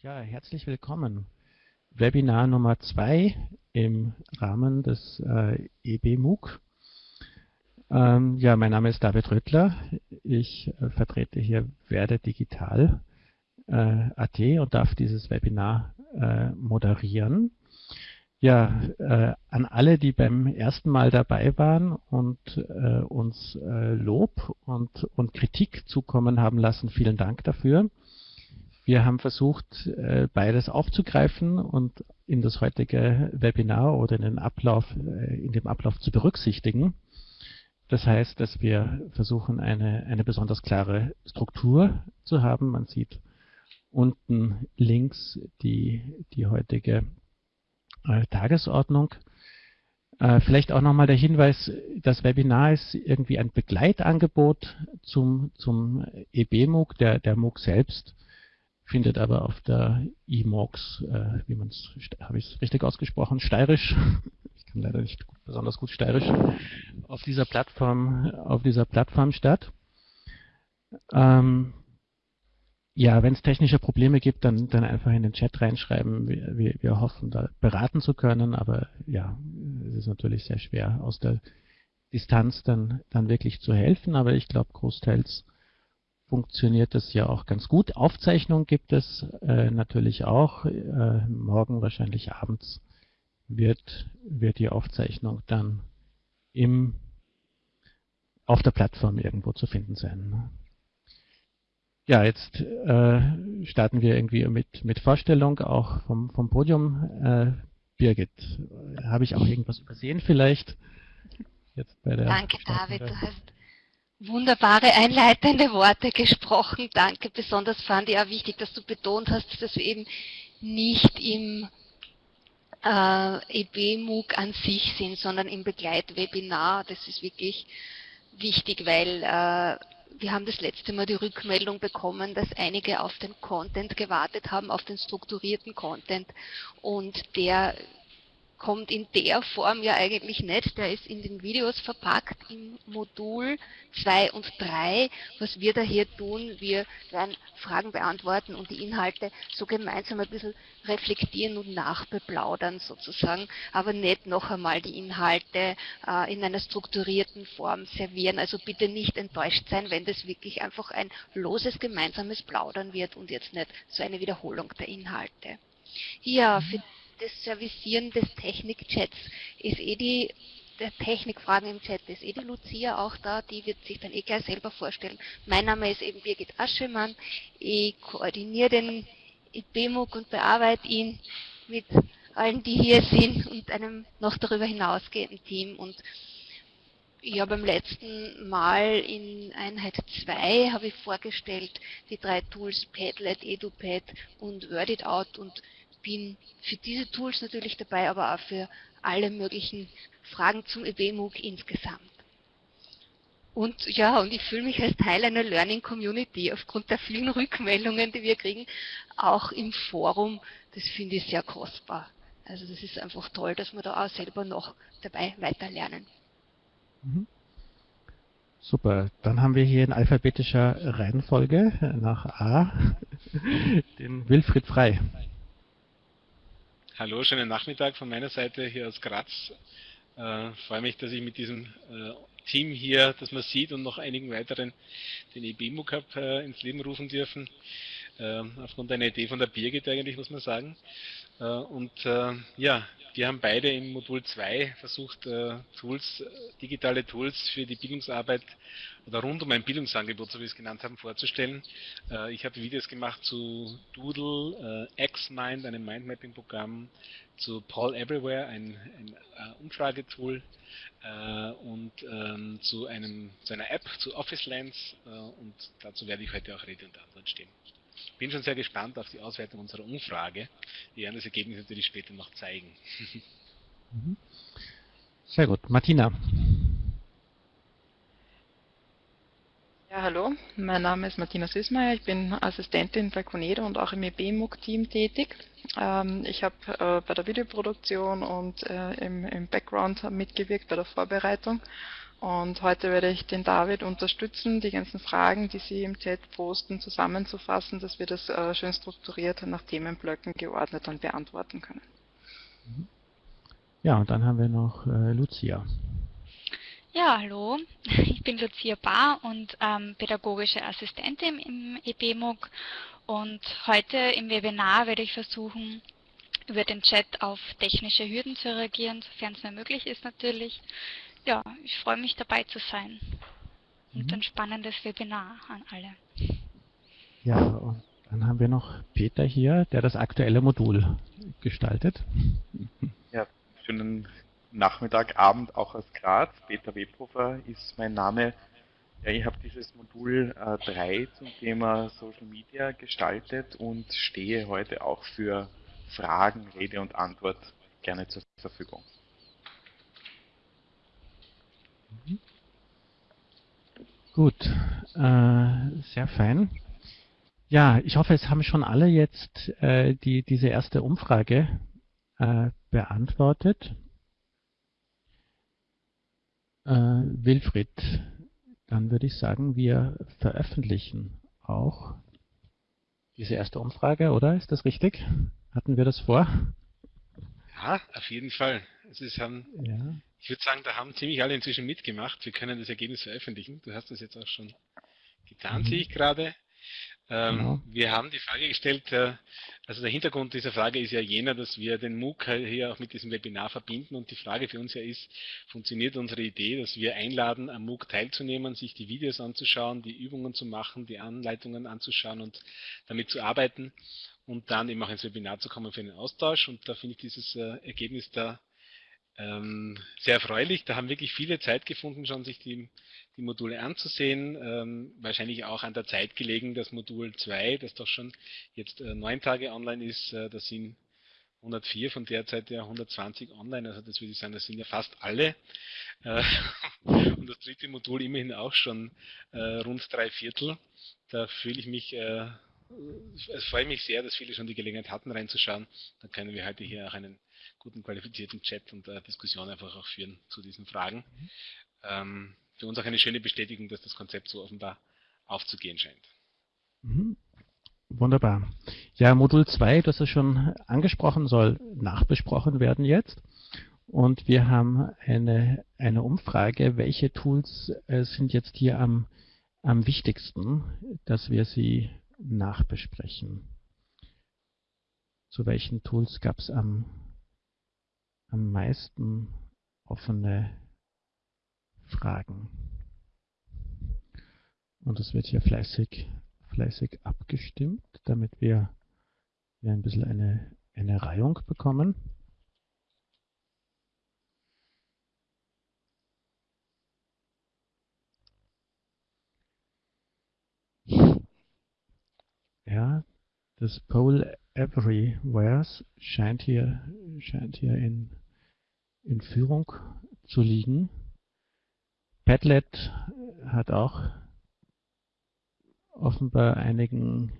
Ja, herzlich willkommen. Webinar Nummer zwei im Rahmen des äh, EB-MOOC. Ähm, ja, mein Name ist David Röttler. Ich äh, vertrete hier Werde Digital äh, AT und darf dieses Webinar äh, moderieren. Ja, äh, an alle, die beim ersten Mal dabei waren und äh, uns äh, Lob und, und Kritik zukommen haben lassen, vielen Dank dafür. Wir haben versucht, äh, beides aufzugreifen und in das heutige Webinar oder in den Ablauf, äh, in dem Ablauf zu berücksichtigen. Das heißt, dass wir versuchen, eine, eine besonders klare Struktur zu haben. Man sieht unten links die, die heutige äh, Tagesordnung. Vielleicht auch nochmal der Hinweis, das Webinar ist irgendwie ein Begleitangebot zum, zum EB-MOOC. Der, der MOOC selbst findet aber auf der eMOX, äh, wie man es, habe ich es richtig ausgesprochen, steirisch, ich kann leider nicht besonders gut steirisch, auf dieser Plattform, auf dieser Plattform statt. Ähm, ja, wenn es technische Probleme gibt, dann, dann einfach in den Chat reinschreiben. Wir, wir, wir hoffen, da beraten zu können, aber ja, es ist natürlich sehr schwer, aus der Distanz dann, dann wirklich zu helfen, aber ich glaube, großteils funktioniert das ja auch ganz gut. Aufzeichnung gibt es äh, natürlich auch. Äh, morgen wahrscheinlich abends wird, wird die Aufzeichnung dann im, auf der Plattform irgendwo zu finden sein. Ja, jetzt äh, starten wir irgendwie mit, mit Vorstellung auch vom, vom Podium. Äh, Birgit, habe ich auch irgendwas übersehen vielleicht? Jetzt bei der Danke, David. Du hast wunderbare einleitende Worte gesprochen. Danke. Besonders fand ich auch wichtig, dass du betont hast, dass wir eben nicht im äh, EB-MOOC an sich sind, sondern im Begleitwebinar. Das ist wirklich wichtig, weil äh, wir haben das letzte Mal die Rückmeldung bekommen, dass einige auf den Content gewartet haben, auf den strukturierten Content und der kommt in der Form ja eigentlich nicht. Der ist in den Videos verpackt im Modul 2 und 3. Was wir da hier tun, wir werden Fragen beantworten und die Inhalte so gemeinsam ein bisschen reflektieren und nachbeplaudern sozusagen, aber nicht noch einmal die Inhalte äh, in einer strukturierten Form servieren. Also bitte nicht enttäuscht sein, wenn das wirklich einfach ein loses gemeinsames Plaudern wird und jetzt nicht so eine Wiederholung der Inhalte. Ja, für das Servicieren des Technikchats ist eh die der Technikfragen im Chat ist eh die Lucia auch da, die wird sich dann eh gleich selber vorstellen. Mein Name ist eben Birgit Aschemann, ich koordiniere den IPMUG und bearbeite ihn mit allen, die hier sind und einem noch darüber hinausgehenden Team. Und ja, beim letzten Mal in Einheit 2 habe ich vorgestellt die drei Tools Padlet, EduPad und WordItOut und bin für diese Tools natürlich dabei, aber auch für alle möglichen Fragen zum EBMOOC insgesamt. Und ja, und ich fühle mich als Teil einer Learning Community aufgrund der vielen Rückmeldungen, die wir kriegen, auch im Forum. Das finde ich sehr kostbar. Also das ist einfach toll, dass wir da auch selber noch dabei weiterlernen. Mhm. Super, dann haben wir hier in alphabetischer Reihenfolge nach A den Wilfried Frei. Hallo, schönen Nachmittag von meiner Seite hier aus Graz. Äh, freue mich, dass ich mit diesem äh, Team hier, das man sieht und noch einigen weiteren den EBMU Cup äh, ins Leben rufen dürfen. Äh, aufgrund einer Idee von der Birgit eigentlich, muss man sagen. Äh, und äh, ja, wir haben beide im Modul 2 versucht, äh, Tools, digitale Tools für die Bildungsarbeit oder rund um ein Bildungsangebot, so wie wir es genannt haben, vorzustellen. Ich habe Videos gemacht zu Doodle, XMind, einem Mindmapping-Programm, zu Paul Everywhere, ein, ein Umfragetool und ähm, zu, einem, zu einer App, zu Office Lens und dazu werde ich heute auch Rede und Antwort stehen bin schon sehr gespannt auf die Auswertung unserer Umfrage. Wir werden das Ergebnis natürlich später noch zeigen. Mhm. Sehr gut. Martina. Ja, hallo, mein Name ist Martina Süßmeier, ich bin Assistentin bei Conedo und auch im EBMUG-Team tätig. Ähm, ich habe äh, bei der Videoproduktion und äh, im, im Background mitgewirkt bei der Vorbereitung Und heute werde ich den David unterstützen, die ganzen Fragen, die Sie im Chat posten, zusammenzufassen, dass wir das äh, schön strukturiert nach Themenblöcken geordnet dann beantworten können. Ja, und dann haben wir noch äh, Lucia. Ja, hallo, ich bin Lucia Bahr und ähm, pädagogische Assistentin im EBMUG und heute im Webinar werde ich versuchen, über den Chat auf technische Hürden zu reagieren, sofern es mir möglich ist natürlich. Ja, ich freue mich dabei zu sein und mhm. ein spannendes Webinar an alle. Ja, und dann haben wir noch Peter hier, der das aktuelle Modul gestaltet. Ja, schönen Nachmittag, Abend auch aus Graz. Peter Webhofer ist mein Name. Ja, ich habe dieses Modul äh, 3 zum Thema Social Media gestaltet und stehe heute auch für Fragen, Rede und Antwort gerne zur Verfügung. Gut, äh, sehr fein. Ja, ich hoffe, es haben schon alle jetzt äh, die, diese erste Umfrage äh, beantwortet. Äh, Wilfried, dann würde ich sagen, wir veröffentlichen auch diese erste Umfrage, oder? Ist das richtig? Hatten wir das vor? Ja, auf jeden Fall. Es haben, ja. Ich würde sagen, da haben ziemlich alle inzwischen mitgemacht. Wir können das Ergebnis veröffentlichen. Du hast das jetzt auch schon getan, mhm. sehe ich gerade. Ähm, genau. Wir haben die Frage gestellt, äh, also der Hintergrund dieser Frage ist ja jener, dass wir den MOOC hier auch mit diesem Webinar verbinden und die Frage für uns ja ist, funktioniert unsere Idee, dass wir einladen, am MOOC teilzunehmen, sich die Videos anzuschauen, die Übungen zu machen, die Anleitungen anzuschauen und damit zu arbeiten und dann eben auch ins Webinar zu kommen für einen Austausch und da finde ich dieses äh, Ergebnis da ähm, sehr erfreulich. Da haben wirklich viele Zeit gefunden, schon sich die die Module anzusehen. Ähm, wahrscheinlich auch an der Zeit gelegen, das Modul 2, das doch schon jetzt äh, neun Tage online ist, äh, da sind 104 von derzeit ja 120 online, also das würde ich sagen, das sind ja fast alle. Äh, und das dritte Modul immerhin auch schon äh, rund drei Viertel. Da fühle ich mich, äh, es freut mich sehr, dass viele schon die Gelegenheit hatten reinzuschauen. Dann können wir heute hier auch einen guten qualifizierten Chat und äh, Diskussion einfach auch führen zu diesen Fragen. Mhm. Ähm, für uns auch eine schöne Bestätigung, dass das Konzept so offenbar aufzugehen scheint. Mhm. Wunderbar. Ja, Modul 2, das ist schon angesprochen, soll nachbesprochen werden jetzt. Und wir haben eine, eine Umfrage, welche Tools äh, sind jetzt hier am, am wichtigsten, dass wir sie nachbesprechen. Zu welchen Tools gab es am, am meisten offene Fragen. Und es wird hier fleißig, fleißig abgestimmt, damit wir hier ein bisschen eine, eine Reihung bekommen. Ja, das Poll Everywhere scheint hier, scheint hier in, in Führung zu liegen. Padlet hat auch offenbar einigen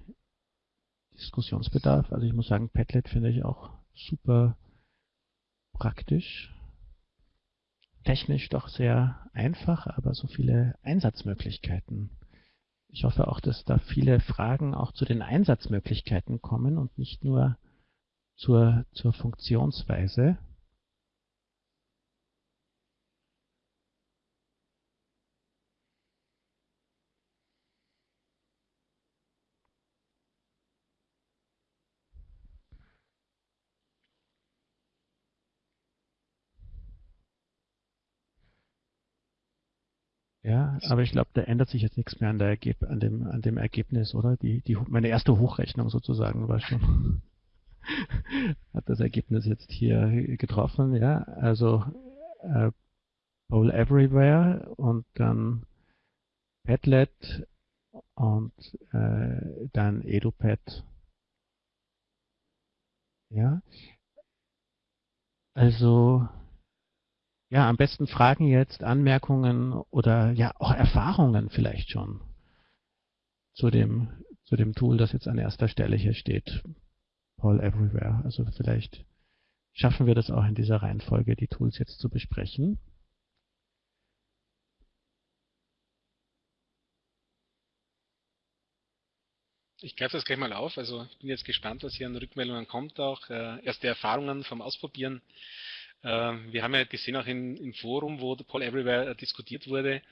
Diskussionsbedarf. Also ich muss sagen, Padlet finde ich auch super praktisch. Technisch doch sehr einfach, aber so viele Einsatzmöglichkeiten. Ich hoffe auch, dass da viele Fragen auch zu den Einsatzmöglichkeiten kommen und nicht nur zur, zur Funktionsweise. Ja, aber ich glaube, da ändert sich jetzt nichts mehr an, der Ergeb an, dem, an dem Ergebnis, oder? Die, die, meine erste Hochrechnung sozusagen war schon, hat das Ergebnis jetzt hier getroffen, ja. Also äh, Bowl Everywhere und dann Padlet und äh, dann EduPad. Ja. Also ja, am besten Fragen jetzt, Anmerkungen oder ja auch Erfahrungen vielleicht schon zu dem, zu dem Tool, das jetzt an erster Stelle hier steht. Paul Everywhere. Also vielleicht schaffen wir das auch in dieser Reihenfolge, die Tools jetzt zu besprechen. Ich greife das gleich mal auf. Also ich bin jetzt gespannt, was hier an Rückmeldungen kommt, auch äh, erste Erfahrungen vom Ausprobieren. Äh, wir haben ja gesehen auch in, im Forum, wo Paul Everywhere diskutiert wurde,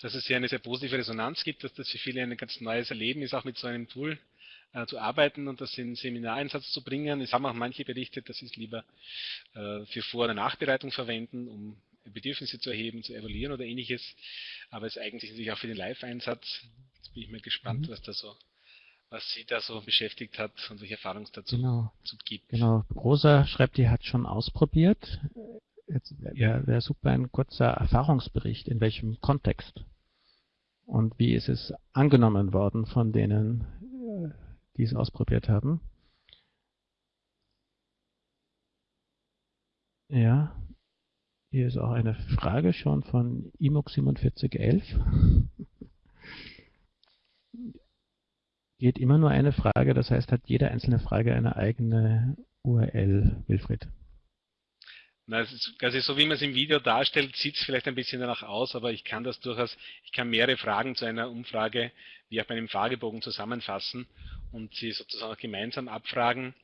dass es hier eine sehr positive Resonanz gibt, dass das für viele ein ganz neues Erleben ist, auch mit so einem Tool äh, zu arbeiten und das in Seminareinsatz zu bringen. Es haben auch manche berichtet, dass sie es lieber äh, für Vor- oder Nachbereitung verwenden, um Bedürfnisse zu erheben, zu evaluieren oder ähnliches. Aber es ist eigentlich natürlich auch für den Live-Einsatz. Jetzt bin ich mal gespannt, mhm. was da so was Sie da so beschäftigt hat und welche Erfahrungen es dazu genau. gibt. Genau. Rosa schreibt, die hat schon ausprobiert. Jetzt wäre ja. wär super ein kurzer Erfahrungsbericht, in welchem Kontext. Und wie ist es angenommen worden von denen, äh, die es ausprobiert haben? Ja, hier ist auch eine Frage schon von IMOX4711 geht immer nur eine Frage, das heißt, hat jede einzelne Frage eine eigene URL, Wilfried? Na, also so wie man es im Video darstellt, sieht es vielleicht ein bisschen danach aus, aber ich kann das durchaus, ich kann mehrere Fragen zu einer Umfrage wie auch bei einem Fragebogen zusammenfassen und sie sozusagen auch gemeinsam abfragen.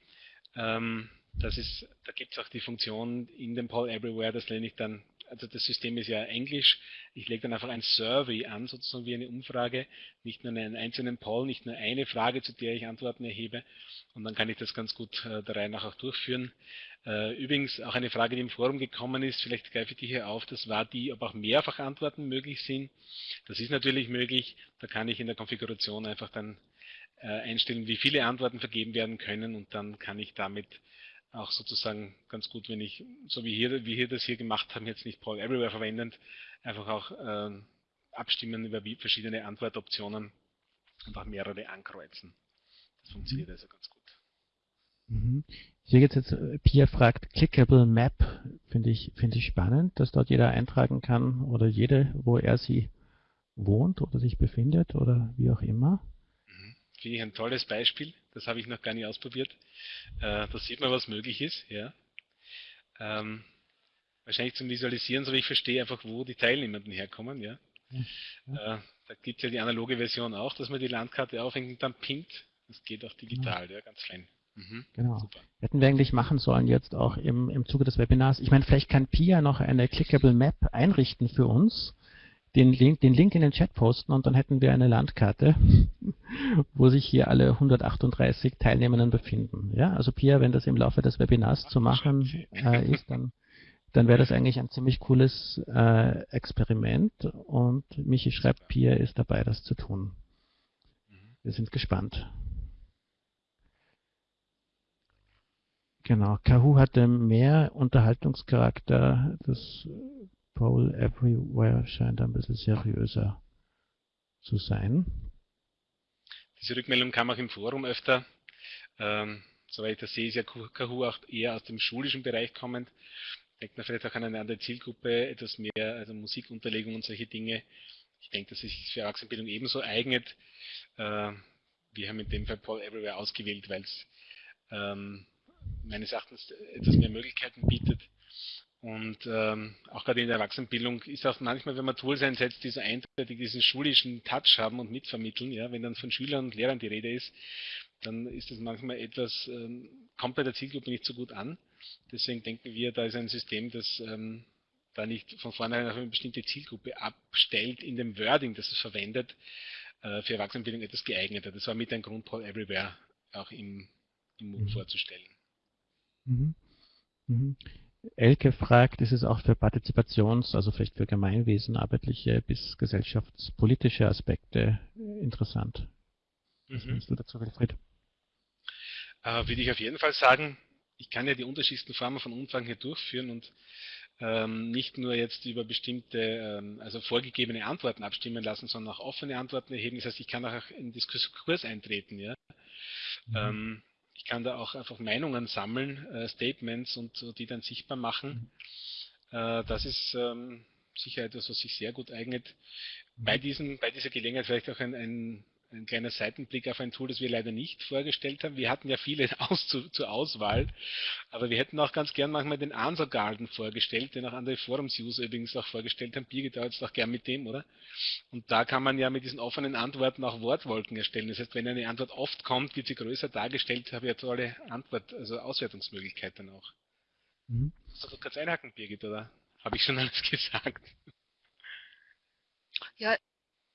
Ähm, das ist, da gibt es auch die Funktion in dem Poll Everywhere, das nenne ich dann also das System ist ja Englisch, ich lege dann einfach ein Survey an, sozusagen wie eine Umfrage, nicht nur einen einzelnen Poll, nicht nur eine Frage, zu der ich Antworten erhebe und dann kann ich das ganz gut äh, der Reihe nach auch durchführen. Äh, übrigens auch eine Frage, die im Forum gekommen ist, vielleicht greife ich die hier auf, das war die, ob auch mehrfach Antworten möglich sind. Das ist natürlich möglich, da kann ich in der Konfiguration einfach dann äh, einstellen, wie viele Antworten vergeben werden können und dann kann ich damit auch sozusagen ganz gut, wenn ich, so wie hier, wie hier das hier gemacht haben, jetzt nicht Paul Everywhere verwendend, einfach auch äh, abstimmen über verschiedene Antwortoptionen und auch mehrere ankreuzen. Das funktioniert mhm. also ganz gut. Mhm. Ich sehe jetzt, jetzt, äh, Pia fragt, Clickable Map, finde ich, finde ich spannend, dass dort jeder eintragen kann oder jede, wo er sie wohnt oder sich befindet oder wie auch immer. Mhm. Finde ich ein tolles Beispiel. Das habe ich noch gar nicht ausprobiert. Äh, da sieht man, was möglich ist. Ja. Ähm, wahrscheinlich zum Visualisieren, so wie ich verstehe, einfach wo die Teilnehmenden herkommen. Ja. ja. Äh, da gibt es ja die analoge Version auch, dass man die Landkarte aufhängt und dann pinnt. Das geht auch digital, ja, ja ganz fein. Mhm, genau. Super. Hätten wir eigentlich machen sollen jetzt auch im, im Zuge des Webinars. Ich meine, vielleicht kann Pia noch eine Clickable Map einrichten für uns den Link, den Link in den Chat posten und dann hätten wir eine Landkarte, wo sich hier alle 138 Teilnehmenden befinden. Ja, also Pia, wenn das im Laufe des Webinars zu machen äh, ist, dann, dann wäre das eigentlich ein ziemlich cooles äh, Experiment und Michi schreibt, Pia ist dabei, das zu tun. Wir sind gespannt. Genau, Kahoo hatte mehr Unterhaltungscharakter. Das Poll Everywhere scheint ein bisschen seriöser zu sein. Diese Rückmeldung kam auch im Forum öfter. Ähm, soweit ich das sehe, ist ja Kahoo auch eher aus dem schulischen Bereich kommend. Denkt man vielleicht auch an eine andere Zielgruppe, etwas mehr, also Musikunterlegung und solche Dinge. Ich denke, dass es sich für Erwachsenenbildung ebenso eignet. Äh, wir haben in dem Fall Paul Everywhere ausgewählt, weil es ähm, meines Erachtens etwas mehr Möglichkeiten bietet. Und ähm, auch gerade in der Erwachsenenbildung ist auch manchmal, wenn man Tools einsetzt, die so eindeutig diesen schulischen Touch haben und mitvermitteln, ja, wenn dann von Schülern und Lehrern die Rede ist, dann ist das manchmal etwas, ähm, kommt bei der Zielgruppe nicht so gut an. Deswegen denken wir, da ist ein System, das ähm, da nicht von vornherein auf eine bestimmte Zielgruppe abstellt in dem Wording, das es verwendet, äh, für Erwachsenenbildung etwas geeigneter. Das war mit ein Grund, Paul Everywhere auch im, im MOOC mhm. vorzustellen. Mhm. Mhm. Elke fragt, ist es auch für Partizipations-, also vielleicht für gemeinwesenarbeitliche bis gesellschaftspolitische Aspekte interessant? Was mhm. du dazu, Wilfried? Äh, würde ich auf jeden Fall sagen, ich kann ja die unterschiedlichsten Formen von Umfragen hier durchführen und ähm, nicht nur jetzt über bestimmte, ähm, also vorgegebene Antworten abstimmen lassen, sondern auch offene Antworten erheben. Das heißt, ich kann auch in Diskurs eintreten. Ja? Mhm. Ähm, ich kann da auch einfach Meinungen sammeln, äh, Statements und die dann sichtbar machen. Mhm. Äh, das ist ähm, sicher etwas, was sich sehr gut eignet. Mhm. Bei, diesen, bei dieser Gelegenheit vielleicht auch ein, ein, ein kleiner Seitenblick auf ein Tool, das wir leider nicht vorgestellt haben. Wir hatten ja viele aus zu, zur Auswahl, aber wir hätten auch ganz gern manchmal den Answer Garden vorgestellt, den auch andere Forums-User übrigens auch vorgestellt haben. Birgit jetzt auch gern mit dem, oder? Und da kann man ja mit diesen offenen Antworten auch Wortwolken erstellen. Das heißt, wenn eine Antwort oft kommt, wird sie größer dargestellt, habe ich ja tolle Antwort, also Auswertungsmöglichkeiten auch. Mhm. Soll du kurz einhaken, Birgit, oder? Habe ich schon alles gesagt? Ja,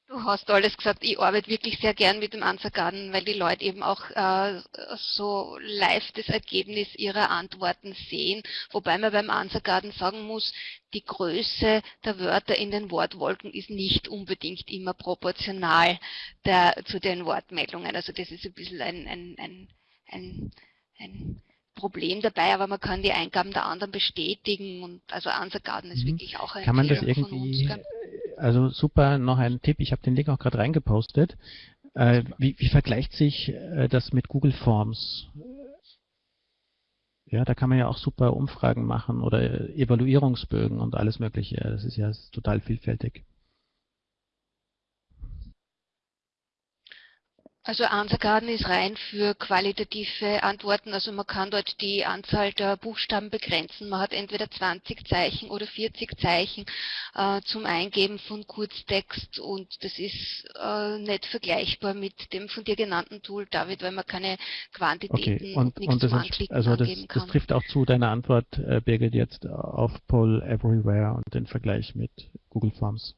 Du hast alles gesagt, ich arbeite wirklich sehr gern mit dem Answergarten, weil die Leute eben auch äh, so live das Ergebnis ihrer Antworten sehen, wobei man beim Answergarten sagen muss, die Größe der Wörter in den Wortwolken ist nicht unbedingt immer proportional der, zu den Wortmeldungen. Also das ist ein bisschen ein, ein, ein, ein, Problem dabei, aber man kann die Eingaben der anderen bestätigen und also Answergarten ist mhm. wirklich auch ein Kann man das irgendwie also super, noch ein Tipp, ich habe den Link auch gerade reingepostet. Äh, wie, wie, vergleicht sich äh, das mit Google Forms? Ja, da kann man ja auch super Umfragen machen oder Evaluierungsbögen und alles mögliche. Das ist ja total vielfältig. Also Answergarten ist rein für qualitative Antworten, also man kann dort die Anzahl der Buchstaben begrenzen. Man hat entweder 20 Zeichen oder 40 Zeichen äh, zum Eingeben von Kurztext und das ist äh, nicht vergleichbar mit dem von dir genannten Tool, David, weil man keine Quantitäten okay. und, und und das ist, also das, kann. das trifft auch zu deiner Antwort, äh, Birgit, jetzt auf Poll Everywhere und den Vergleich mit Google Forms.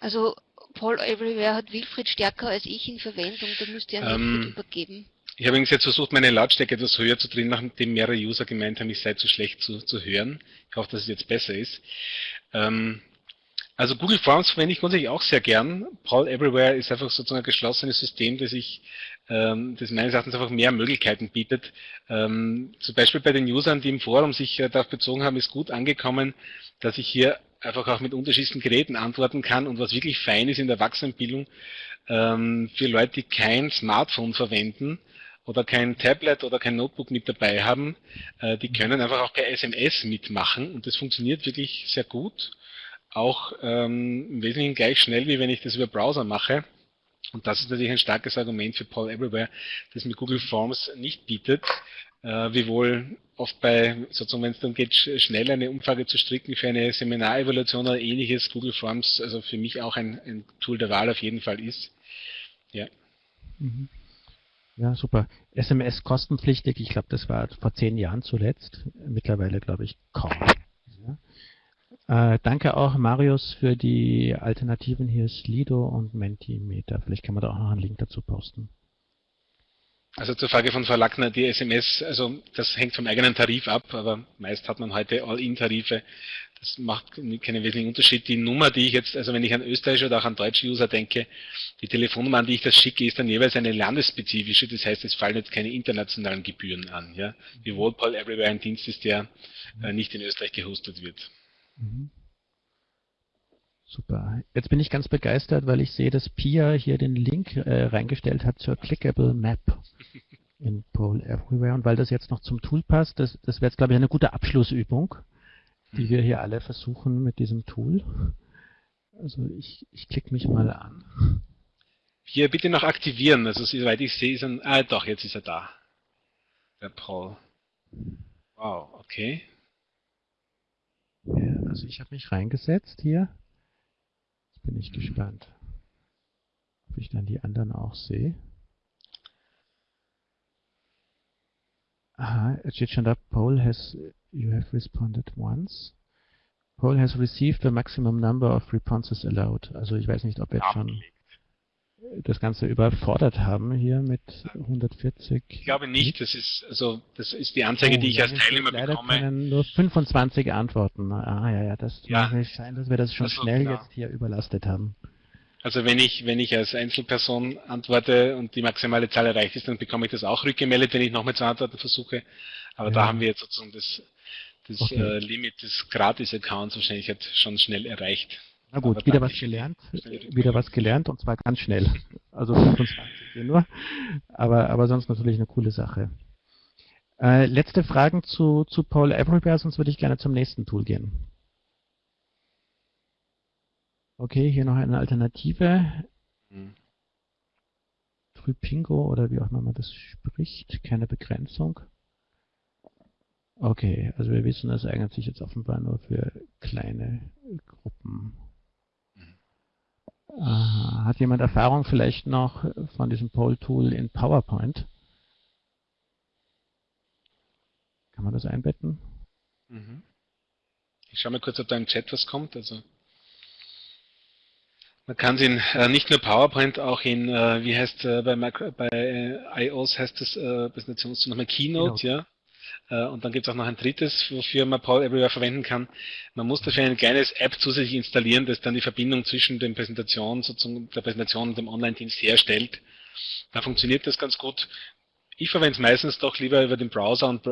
Also Paul Everywhere hat Wilfried stärker als ich in Verwendung, da müsste er ähm, Wilfried übergeben. Ich habe jetzt versucht, meine Lautstärke etwas höher zu drehen, nachdem mehrere User gemeint haben, ich sei zu schlecht zu, zu hören. Ich hoffe, dass es jetzt besser ist. Ähm, also Google Forms verwende ich grundsätzlich auch sehr gern. Paul Everywhere ist einfach sozusagen ein geschlossenes System, das ich ähm, das meines Erachtens einfach mehr Möglichkeiten bietet. Ähm, zum Beispiel bei den Usern, die im Forum sich äh, darauf bezogen haben, ist gut angekommen, dass ich hier einfach auch mit unterschiedlichen Geräten antworten kann und was wirklich fein ist in der Erwachsenenbildung, ähm, für Leute, die kein Smartphone verwenden oder kein Tablet oder kein Notebook mit dabei haben, äh, die können einfach auch per SMS mitmachen und das funktioniert wirklich sehr gut. Auch ähm, im Wesentlichen gleich schnell, wie wenn ich das über Browser mache. Und das ist natürlich ein starkes Argument für Paul Everywhere, das mit Google Forms nicht bietet, äh, wiewohl oft bei, sozusagen, wenn es dann geht, schnell eine Umfrage zu stricken für eine Seminarevaluation oder ähnliches, Google Forms, also für mich auch ein, ein Tool der Wahl auf jeden Fall ist. Ja. Mhm. Ja, super. SMS kostenpflichtig, ich glaube, das war vor zehn Jahren zuletzt. Mittlerweile, glaube ich, kaum. Ja. Äh, danke auch, Marius, für die Alternativen hier, Slido und Mentimeter. Vielleicht kann man da auch noch einen Link dazu posten. Also zur Frage von Frau Lackner, die SMS, also das hängt vom eigenen Tarif ab, aber meist hat man heute All-In-Tarife. Das macht keinen wesentlichen Unterschied. Die Nummer, die ich jetzt, also wenn ich an österreichische oder auch an deutsche User denke, die Telefonnummer, an die ich das schicke, ist dann jeweils eine landesspezifische. Das heißt, es fallen jetzt keine internationalen Gebühren an. Ja? Wie Paul Everywhere ein Dienst ist, der äh, nicht in Österreich gehostet wird. Mhm. Super. Jetzt bin ich ganz begeistert, weil ich sehe, dass Pia hier den Link äh, reingestellt hat zur Clickable Map in Pole Everywhere. Und weil das jetzt noch zum Tool passt, das, das wäre jetzt, glaube ich, eine gute Abschlussübung, die wir hier alle versuchen mit diesem Tool. Also ich, ich klicke mich mal an. Hier bitte noch aktivieren. Also soweit ich sehe, ist ein... Ah, doch, jetzt ist er da. Der Paul. Wow, okay. Ja, also ich habe mich reingesetzt hier bin ich gespannt, ob ich dann die anderen auch sehe. Aha, es steht schon da, Paul has, you have responded once. Paul has received the maximum number of responses allowed. Also ich weiß nicht, ob jetzt schon das Ganze überfordert haben hier mit 140. Ich glaube nicht, das ist also das ist die Anzeige, oh, die ich als Teilnehmer leider bekomme. Können nur 25 Antworten. Ah ja, ja, das ja. sein, dass wir das schon also, schnell jetzt hier überlastet haben. Also wenn ich wenn ich als Einzelperson antworte und die maximale Zahl erreicht ist, dann bekomme ich das auch rückgemeldet, wenn ich nochmal zu antworten versuche. Aber ja. da haben wir jetzt sozusagen das das okay. äh, Limit des Gratis-Accounts wahrscheinlich jetzt schon schnell erreicht. Na gut, wieder was gelernt, wieder was gelernt und zwar ganz schnell. Also 25 hier nur, aber, aber sonst natürlich eine coole Sache. Äh, letzte Fragen zu, zu Paul Everywhere, sonst würde ich gerne zum nächsten Tool gehen. Okay, hier noch eine Alternative. Hm. Trypingo oder wie auch immer man das spricht, keine Begrenzung. Okay, also wir wissen, das eignet sich jetzt offenbar nur für kleine Gruppen. Äh, hat jemand Erfahrung vielleicht noch von diesem Poll-Tool in PowerPoint? Kann man das einbetten? Mhm. Ich schaue mal kurz, ob da im Chat was kommt. Also man kann es in äh, nicht nur PowerPoint, auch in, äh, wie heißt äh, bei, bei äh, iOS heißt das äh, Präsentationstool nochmal Keynote, Keynote, ja. Äh, und dann gibt es auch noch ein drittes, wofür man Power Everywhere verwenden kann. Man muss dafür ein kleines App zusätzlich installieren, das dann die Verbindung zwischen den Präsentationen, sozusagen der Präsentation und dem Online-Dienst herstellt. Da funktioniert das ganz gut. Ich verwende es meistens doch lieber über den Browser und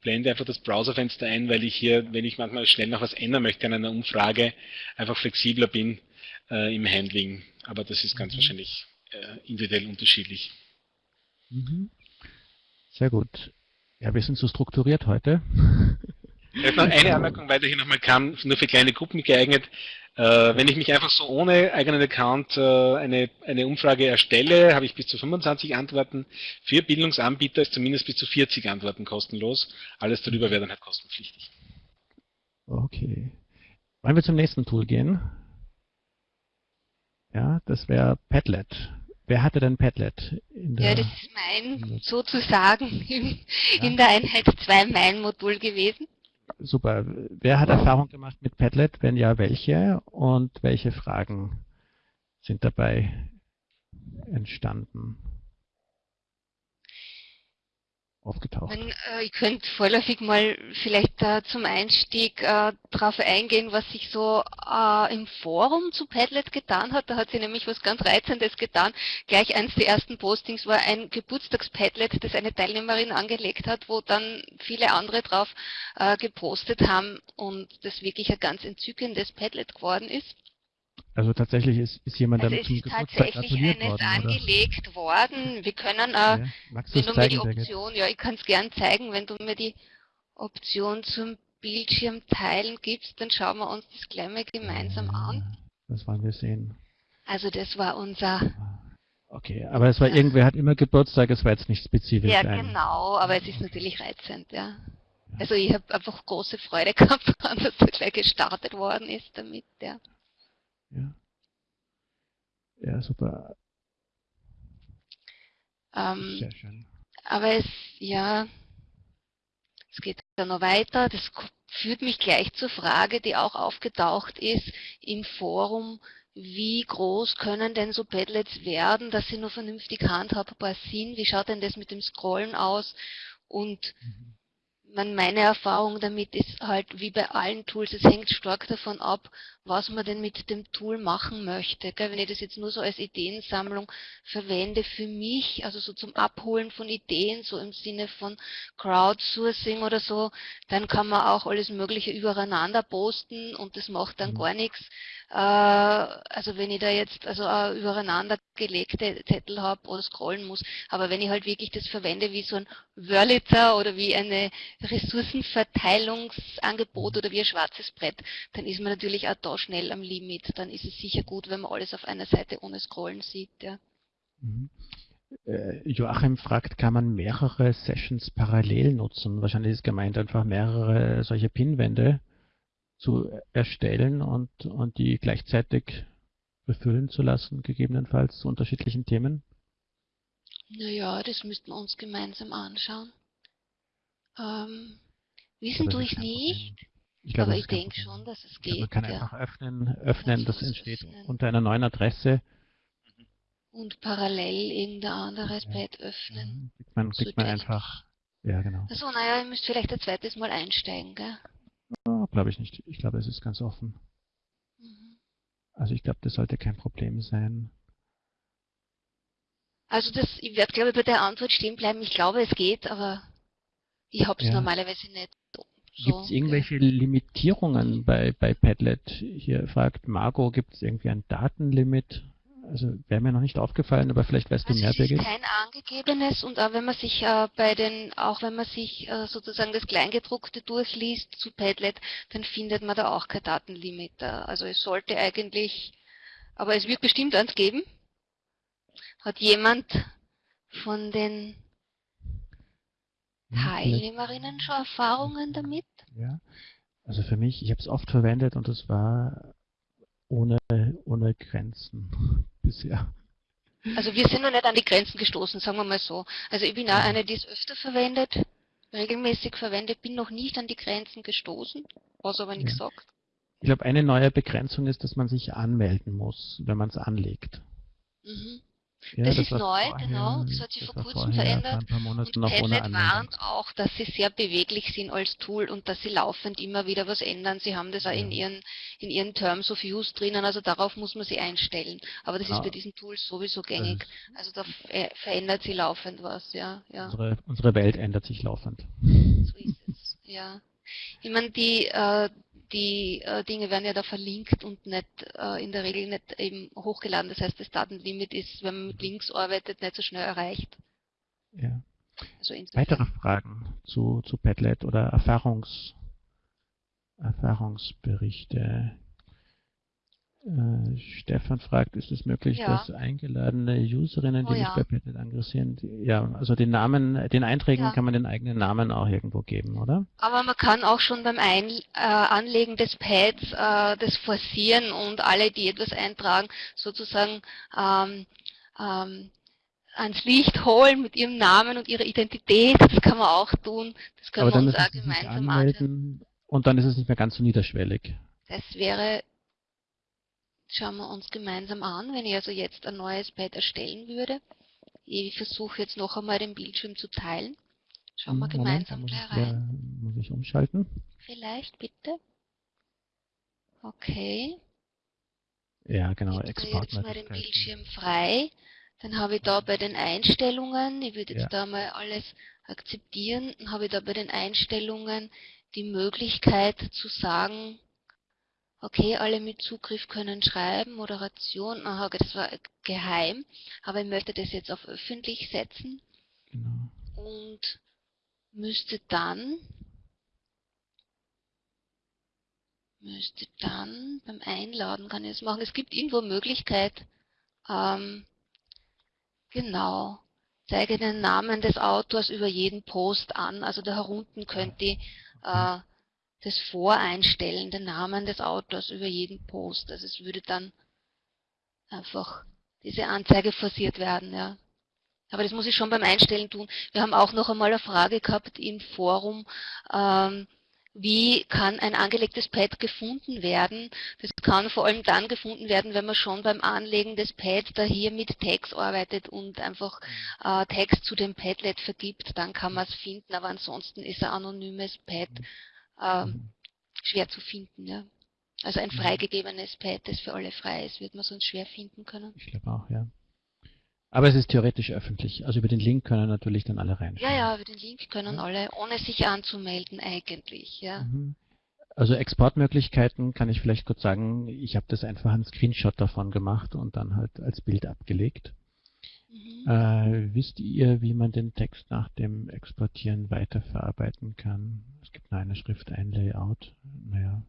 blende einfach das Browserfenster ein, weil ich hier, wenn ich manchmal schnell noch was ändern möchte an einer Umfrage, einfach flexibler bin äh, im Handling. Aber das ist ganz mhm. wahrscheinlich äh, individuell unterschiedlich. Mhm. Sehr gut. Ja, wir sind so strukturiert heute. Vielleicht noch eine Anmerkung, weil der hier nochmal kam, nur für kleine Gruppen geeignet. Äh, wenn ich mich einfach so ohne eigenen Account äh, eine, eine Umfrage erstelle, habe ich bis zu 25 Antworten. Für Bildungsanbieter ist zumindest bis zu 40 Antworten kostenlos. Alles darüber wäre dann halt kostenpflichtig. Okay. Wollen wir zum nächsten Tool gehen? Ja, das wäre Padlet. Wer hatte denn Padlet? ja, das ist mein, sozusagen, in, ja. in der Einheit 2 mein Modul gewesen. Super. Wer hat Erfahrung gemacht mit Padlet? Wenn ja, welche? Und welche Fragen sind dabei entstanden? Aufgetaucht. Man, äh, ich könnte vorläufig mal vielleicht äh, zum Einstieg äh, darauf eingehen, was sich so äh, im Forum zu Padlet getan hat. Da hat sie nämlich was ganz Reizendes getan. Gleich eines der ersten Postings war ein Geburtstagspadlet, das eine Teilnehmerin angelegt hat, wo dann viele andere drauf äh, gepostet haben und das wirklich ein ganz entzückendes Padlet geworden ist. Also tatsächlich ist, ist jemand also damit zum Geburtstag gratuliert worden, angelegt oder? worden. Wir können, äh, ja, wenn du mir die Option, ja, ich kann es gern zeigen, wenn du mir die Option zum Bildschirm teilen gibst, dann schauen wir uns das gleich mal gemeinsam ja, an. Das wollen wir sehen. Also das war unser... Okay, aber es war ja. irgendwer hat immer Geburtstag, es war jetzt nicht spezifisch. Ja, ein. genau, aber es ist natürlich reizend, ja. Also ich habe einfach große Freude gehabt, dass er gleich gestartet worden ist damit, ja. Ja. Ja, super. Ähm, Sehr schön. Aber es, ja, es geht dann noch weiter. Das führt mich gleich zur Frage, die auch aufgetaucht ist im Forum. Wie groß können denn so Padlets werden, dass sie nur vernünftig handhabbar sind? Wie schaut denn das mit dem Scrollen aus? Und mhm meine Erfahrung damit ist halt wie bei allen Tools, es hängt stark davon ab, was man denn mit dem Tool machen möchte. Wenn ich das jetzt nur so als Ideensammlung verwende für mich, also so zum Abholen von Ideen, so im Sinne von Crowdsourcing oder so, dann kann man auch alles Mögliche übereinander posten und das macht dann mhm. gar nichts. Äh, also wenn ich da jetzt also übereinander gelegte Zettel habe oder scrollen muss, aber wenn ich halt wirklich das verwende wie so ein Wörlitzer oder wie eine Ressourcenverteilungsangebot oder wie ein schwarzes Brett, dann ist man natürlich auch da schnell am Limit. Dann ist es sicher gut, wenn man alles auf einer Seite ohne Scrollen sieht. Ja. Mhm. Äh, Joachim fragt, kann man mehrere Sessions parallel nutzen? Wahrscheinlich ist gemeint einfach mehrere solche Pinwände zu erstellen und, und die gleichzeitig befüllen zu lassen, gegebenenfalls zu unterschiedlichen Themen? Naja, das müssten wir uns gemeinsam anschauen. Ähm, wissen tue ich nicht, ich glaube, aber ich denke schon, dass es geht. man kann ja. einfach öffnen, öffnen das entsteht öffnen. unter einer neuen Adresse. Und parallel irgendein anderes ja. Pad öffnen. Ja, kriegt man, so man einfach, ja genau. Achso, naja, ihr müsst vielleicht ein zweites Mal einsteigen, gell? Oh, glaube ich nicht. Ich glaube, es ist ganz offen. Mhm. Also ich glaube, das sollte kein Problem sein. Also das, ich werde glaube ich bei der Antwort stehen bleiben. Ich glaube, es geht, aber ich habe es ja. normalerweise nicht. So, gibt es irgendwelche okay. Limitierungen bei, bei Padlet? Hier fragt Margot, gibt es irgendwie ein Datenlimit? Also wäre mir noch nicht aufgefallen, aber vielleicht weißt also du mehr, Birgit. Es ist kein angegebenes und auch wenn man sich äh, bei den, auch wenn man sich äh, sozusagen das Kleingedruckte durchliest zu Padlet, dann findet man da auch kein Datenlimit. Also es sollte eigentlich Aber es wird bestimmt eins geben. Hat jemand von den Teilnehmerinnen schon Erfahrungen damit? Ja, also für mich, ich habe es oft verwendet und es war ohne, ohne Grenzen bisher. Also wir sind noch nicht an die Grenzen gestoßen, sagen wir mal so. Also ich bin auch eine, die es öfter verwendet, regelmäßig verwendet, bin noch nicht an die Grenzen gestoßen, was aber nichts ja. sagt. Ich glaube, eine neue Begrenzung ist, dass man sich anmelden muss, wenn man es anlegt. Mhm. Ja, das, das ist neu, vorher, genau. Das hat sich vor kurzem verändert. und Padlet warnt auch, dass sie sehr beweglich sind als Tool und dass sie laufend immer wieder was ändern. Sie haben das auch ja. in, ihren, in ihren Terms of Use drinnen, also darauf muss man sie einstellen. Aber das ah. ist bei diesen Tools sowieso gängig. Also da verändert sie laufend was, ja. ja. Unsere, unsere Welt ändert sich laufend. So ist es, ja. Ich meine, die, äh, die äh, Dinge werden ja da verlinkt und nicht äh, in der Regel nicht eben hochgeladen. Das heißt, das Datenlimit ist, wenn man mit Links arbeitet, nicht so schnell erreicht. Ja. Also Weitere Fragen zu, zu Padlet oder Erfahrungs, Erfahrungsberichte? Äh, Stefan fragt, ist es möglich, ja. dass eingeladene Userinnen, die oh, ja. bei Padlet engagieren, ja, also den Namen, den Einträgen ja. kann man den eigenen Namen auch irgendwo geben, oder? Aber man kann auch schon beim Ein, äh, Anlegen des Pads äh, das forcieren und alle, die etwas eintragen, sozusagen ähm, ähm, ans Licht holen mit ihrem Namen und ihrer Identität. Das kann man auch tun. Das können Aber wir uns auch gemeinsam anmelden. Und dann ist es nicht mehr ganz so niederschwellig. Das wäre schauen wir uns gemeinsam an, wenn ich also jetzt ein neues Pad erstellen würde. Ich versuche jetzt noch einmal den Bildschirm zu teilen. Schauen wir Moment, gemeinsam gleich rein. Ja, muss ich umschalten? Vielleicht, bitte. Okay. Ja, genau, ich jetzt mal den Bildschirm frei. Dann habe ich da bei den Einstellungen, ich würde jetzt ja. da mal alles akzeptieren, dann habe ich da bei den Einstellungen die Möglichkeit zu sagen, Okay, alle mit Zugriff können schreiben, Moderation, aha, das war geheim, aber ich möchte das jetzt auf öffentlich setzen genau. und müsste dann müsste dann beim Einladen kann ich das machen. Es gibt irgendwo Möglichkeit, ähm, genau, zeige den Namen des Autors über jeden Post an. Also da herunten könnt ihr äh, das Voreinstellen, den Namen des Autors über jeden Post. Also es würde dann einfach diese Anzeige forciert werden, ja. Aber das muss ich schon beim Einstellen tun. Wir haben auch noch einmal eine Frage gehabt im Forum, ähm, wie kann ein angelegtes Pad gefunden werden? Das kann vor allem dann gefunden werden, wenn man schon beim Anlegen des Pads da hier mit Tags arbeitet und einfach äh, Tags zu dem Padlet vergibt, dann kann man es finden, aber ansonsten ist ein anonymes Pad äh, schwer zu finden. Ja. Also ein mhm. freigegebenes Pad, das für alle frei ist, wird man sonst schwer finden können. Ich glaube auch, ja. Aber es ist theoretisch öffentlich. Also über den Link können natürlich dann alle reinschauen. Ja, ja, über den Link können ja. alle, ohne sich anzumelden eigentlich, ja. Mhm. Also Exportmöglichkeiten kann ich vielleicht kurz sagen. Ich habe das einfach einen Screenshot davon gemacht und dann halt als Bild abgelegt. Mhm. Äh, wisst ihr, wie man den Text nach dem Exportieren weiterverarbeiten kann? Es gibt nur eine Schrift, ein Layout. Naja,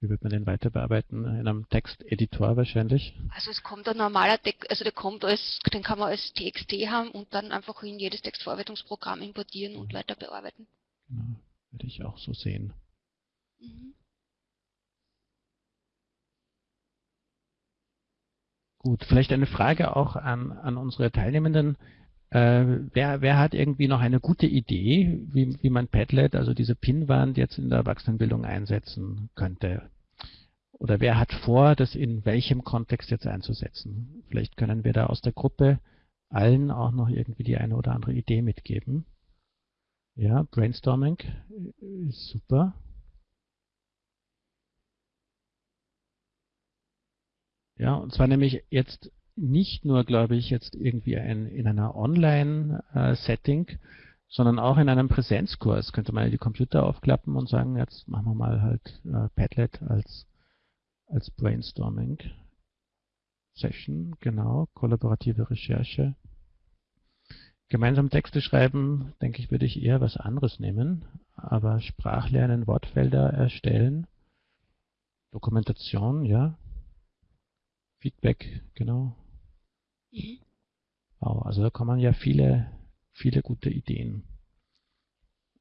wie wird man den weiter bearbeiten? In einem Texteditor wahrscheinlich? Also es kommt ein normaler Text, also der kommt als, den kann man als TXT haben und dann einfach in jedes Textverarbeitungsprogramm importieren mhm. und weiter bearbeiten. Genau, würde ich auch so sehen. Mhm. Gut, vielleicht eine Frage auch an, an unsere Teilnehmenden. Äh, wer, wer hat irgendwie noch eine gute Idee, wie, wie man Padlet, also diese Pinwand jetzt in der Erwachsenenbildung einsetzen könnte? Oder wer hat vor, das in welchem Kontext jetzt einzusetzen? Vielleicht können wir da aus der Gruppe allen auch noch irgendwie die eine oder andere Idee mitgeben. Ja, Brainstorming ist super. Ja, und zwar nämlich jetzt nicht nur, glaube ich, jetzt irgendwie ein, in einer Online-Setting, sondern auch in einem Präsenzkurs. Könnte man die Computer aufklappen und sagen, jetzt machen wir mal halt äh, Padlet als, als Brainstorming Session, genau, kollaborative Recherche. Gemeinsam Texte schreiben, denke ich, würde ich eher was anderes nehmen, aber Sprachlernen, Wortfelder erstellen, Dokumentation, ja, Feedback, genau. Mhm. Also da kommen ja viele, viele gute Ideen.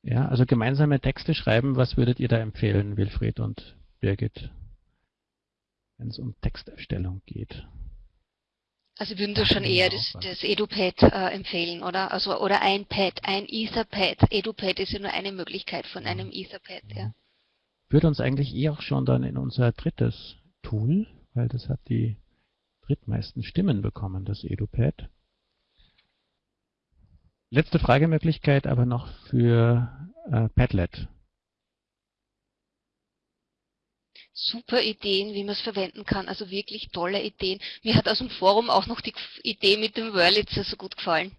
Ja, also gemeinsame Texte schreiben, was würdet ihr da empfehlen, Wilfried und Birgit, wenn es um Texterstellung geht? Also würden du schon eher das, das EduPad äh, empfehlen, oder? Also oder ein Pad, ein Etherpad. EduPad ist ja nur eine Möglichkeit von einem Etherpad, ja. Führt uns eigentlich eh auch schon dann in unser drittes Tool, weil das hat die drittmeisten Stimmen bekommen, das EduPad. Letzte Fragemöglichkeit aber noch für äh, Padlet. Super Ideen, wie man es verwenden kann, also wirklich tolle Ideen. Mir hat aus dem Forum auch noch die Idee mit dem Wurlitzer so gut gefallen,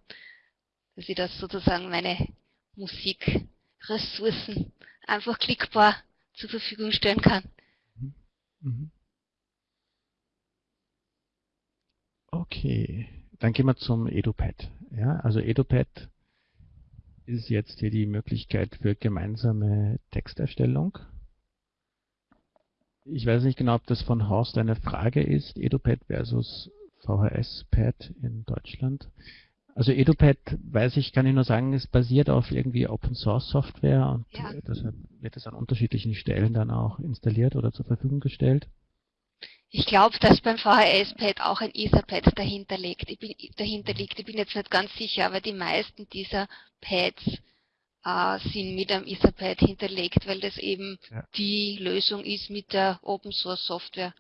dass ich das sozusagen meine Musikressourcen einfach klickbar zur Verfügung stellen kann. Mhm. mhm. Okay, dann gehen wir zum EduPad. Ja, also EduPad ist jetzt hier die Möglichkeit für gemeinsame Texterstellung. Ich weiß nicht genau, ob das von Horst eine Frage ist, EduPad versus VHS-Pad in Deutschland. Also EduPad, weiß ich, kann ich nur sagen, es basiert auf irgendwie Open Source Software und ja. deshalb wird es an unterschiedlichen Stellen dann auch installiert oder zur Verfügung gestellt. Ich glaube, dass beim VHS-Pad auch ein Etherpad dahinter liegt. Ich bin, dahinter liegt. Ich bin jetzt nicht ganz sicher, aber die meisten dieser Pads äh, sind mit einem Etherpad hinterlegt, weil das eben ja. die Lösung ist mit der Open Source Software.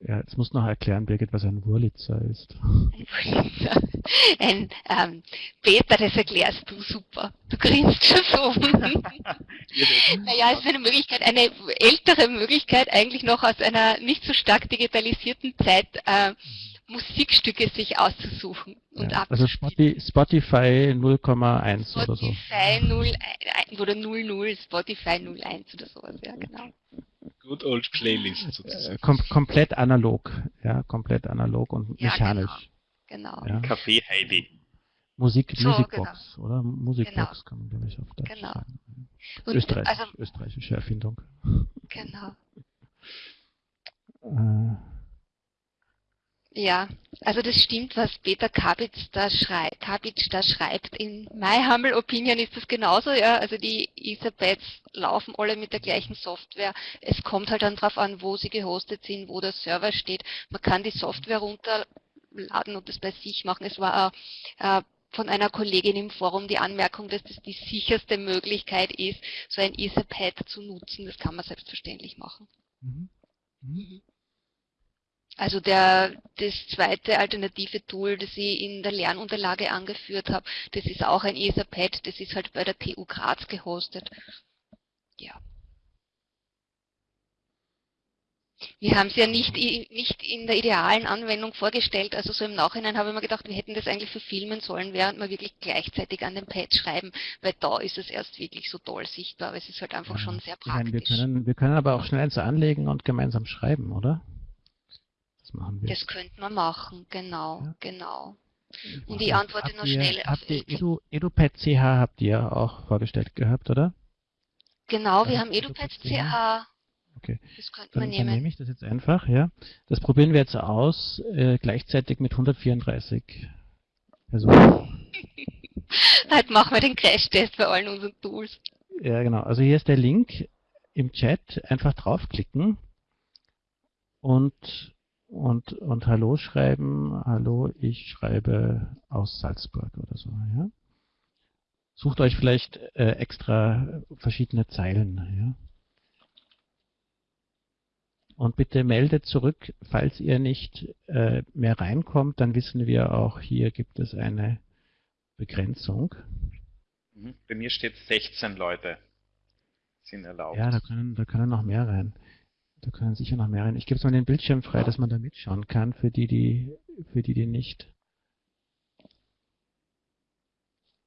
Ja, jetzt musst du noch erklären, Birgit, was ein Wurlitzer ist. Ein ähm, Peter, das erklärst du super. Du grinst schon so. naja, es ist eine Möglichkeit, eine ältere Möglichkeit, eigentlich noch aus einer nicht so stark digitalisierten Zeit, äh, Musikstücke sich auszusuchen und ja, Also Spotify 0,1 oder so. Spotify 0 oder 00, Spotify 01 oder sowas, ja genau. Good old Playlist sozusagen. Kom komplett analog, ja, komplett analog und ja, mechanisch. Genau. genau. Ja. Café Heidi. Musik, so, Musikbox, genau. oder? Musikbox genau. kann man, glaube ich, auf Deutsch genau. sagen. Österreich, also, österreichische Erfindung. Genau. äh, ja, also das stimmt, was Peter Kabitz da, schrei Kabitz da schreibt. In My Humble Opinion ist das genauso, ja. Also die Etherpads laufen alle mit der gleichen Software. Es kommt halt dann darauf an, wo sie gehostet sind, wo der Server steht. Man kann die Software runterladen und das bei sich machen. Es war äh, von einer Kollegin im Forum die Anmerkung, dass das die sicherste Möglichkeit ist, so ein Etherpad zu nutzen. Das kann man selbstverständlich machen. Mhm. Mhm. Also der, das zweite alternative Tool, das ich in der Lernunterlage angeführt habe, das ist auch ein Etherpad, das ist halt bei der TU Graz gehostet. Ja. Wir haben es ja nicht, nicht in der idealen Anwendung vorgestellt, also so im Nachhinein habe ich mir gedacht, wir hätten das eigentlich verfilmen sollen, während wir wirklich gleichzeitig an dem Pad schreiben, weil da ist es erst wirklich so toll sichtbar, aber es ist halt einfach schon sehr praktisch. Meine, wir, können, wir können aber auch schnell eins anlegen und gemeinsam schreiben, oder? Das machen wir. Das könnte man machen, genau, ja. genau. Und ich antworte noch schnell auf Edu, EduPad CH habt ihr auch vorgestellt gehabt, oder? Genau, wir ja, haben EduPad CH. Okay. Das könnte man nehmen. Dann nehme ich das jetzt einfach, ja. Das probieren wir jetzt aus, äh, gleichzeitig mit 134 Personen. Halt machen wir den Crash-Test bei allen unseren Tools. Ja, genau. Also hier ist der Link im Chat. Einfach draufklicken und und, und Hallo schreiben, Hallo, ich schreibe aus Salzburg oder so. Ja? Sucht euch vielleicht äh, extra verschiedene Zeilen. Ja? Und bitte meldet zurück, falls ihr nicht äh, mehr reinkommt, dann wissen wir auch, hier gibt es eine Begrenzung. Mhm. Bei mir steht 16 Leute sind erlaubt. Ja, da können, da können noch mehr rein. Da können sicher noch mehr rein. Ich gebe es mal den Bildschirm frei, dass man da mitschauen kann, für die, die, für die, die nicht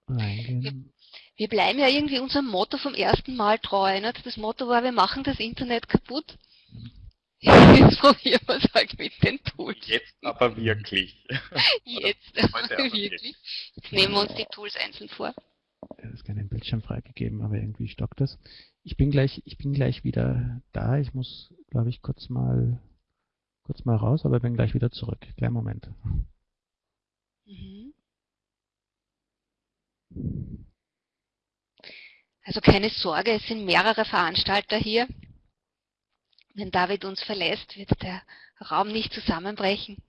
reingehen. Wir, bleiben ja irgendwie unserem Motto vom ersten Mal treu. Nicht? Das Motto war, wir machen das Internet kaputt. Jetzt probieren wir es halt mit den Tools. Jetzt aber wirklich. Jetzt aber wirklich. Jetzt nehmen wir uns die Tools einzeln vor. Es ist keinen Bildschirm freigegeben, aber irgendwie stockt das. Ich bin gleich, ich bin gleich wieder da. Ich muss, glaube ich, kurz mal kurz mal raus, aber bin gleich wieder zurück. Kleinen Moment. Mhm. Also keine Sorge, es sind mehrere Veranstalter hier. Wenn David uns verlässt, wird der Raum nicht zusammenbrechen.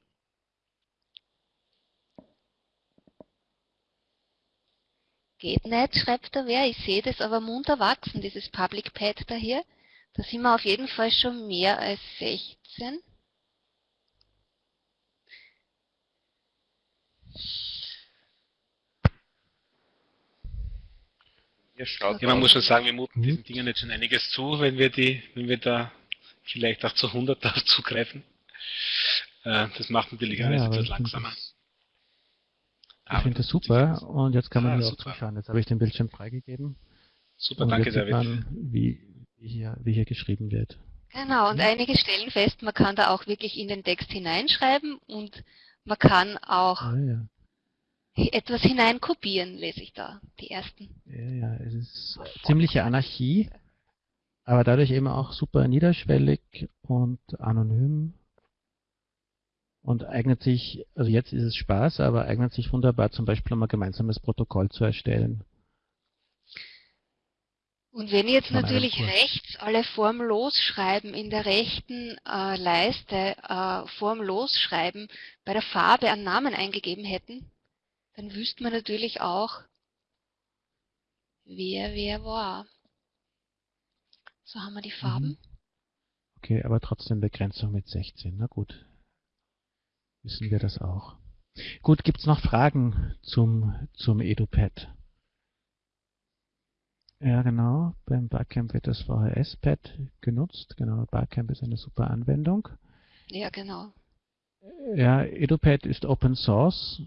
Geht nicht, schreibt da wer. Ich sehe das aber munter wachsen, dieses Public Pad da hier. Da sind wir auf jeden Fall schon mehr als 16. Ja, man muss schon sagen, wir muten diesen Dingen jetzt schon einiges zu, wenn wir die, wenn wir da vielleicht auch zu 100 zugreifen. Äh, das macht natürlich alles ja, etwas langsamer. Ich finde das super und jetzt kann man ah, hier super. auch zuschauen. Jetzt habe ich den Bildschirm freigegeben. Super, und danke David. Man, wie, wie, hier, wie hier geschrieben wird. Genau, und einige stellen fest, man kann da auch wirklich in den Text hineinschreiben und man kann auch ah, ja etwas hineinkopieren, lese ich da, die ersten. Ja, ja, es ist ziemliche Anarchie, aber dadurch eben auch super niederschwellig und anonym und eignet sich, also jetzt ist es Spaß, aber eignet sich wunderbar zum Beispiel, um ein gemeinsames Protokoll zu erstellen. Und wenn jetzt natürlich rechts alle formlos schreiben, in der rechten äh, Leiste äh, formlos schreiben, bei der Farbe einen Namen eingegeben hätten, dann wüsste man natürlich auch, wer wer war. So haben wir die Farben. Mhm. Okay, aber trotzdem Begrenzung mit 16. Na gut. Wissen wir das auch. Gut, gibt es noch Fragen zum, zum EduPad? Ja, genau. Beim Barcamp wird das VHS-Pad genutzt. Genau, Barcamp ist eine super Anwendung. Ja, genau. Ja, EduPad ist Open Source.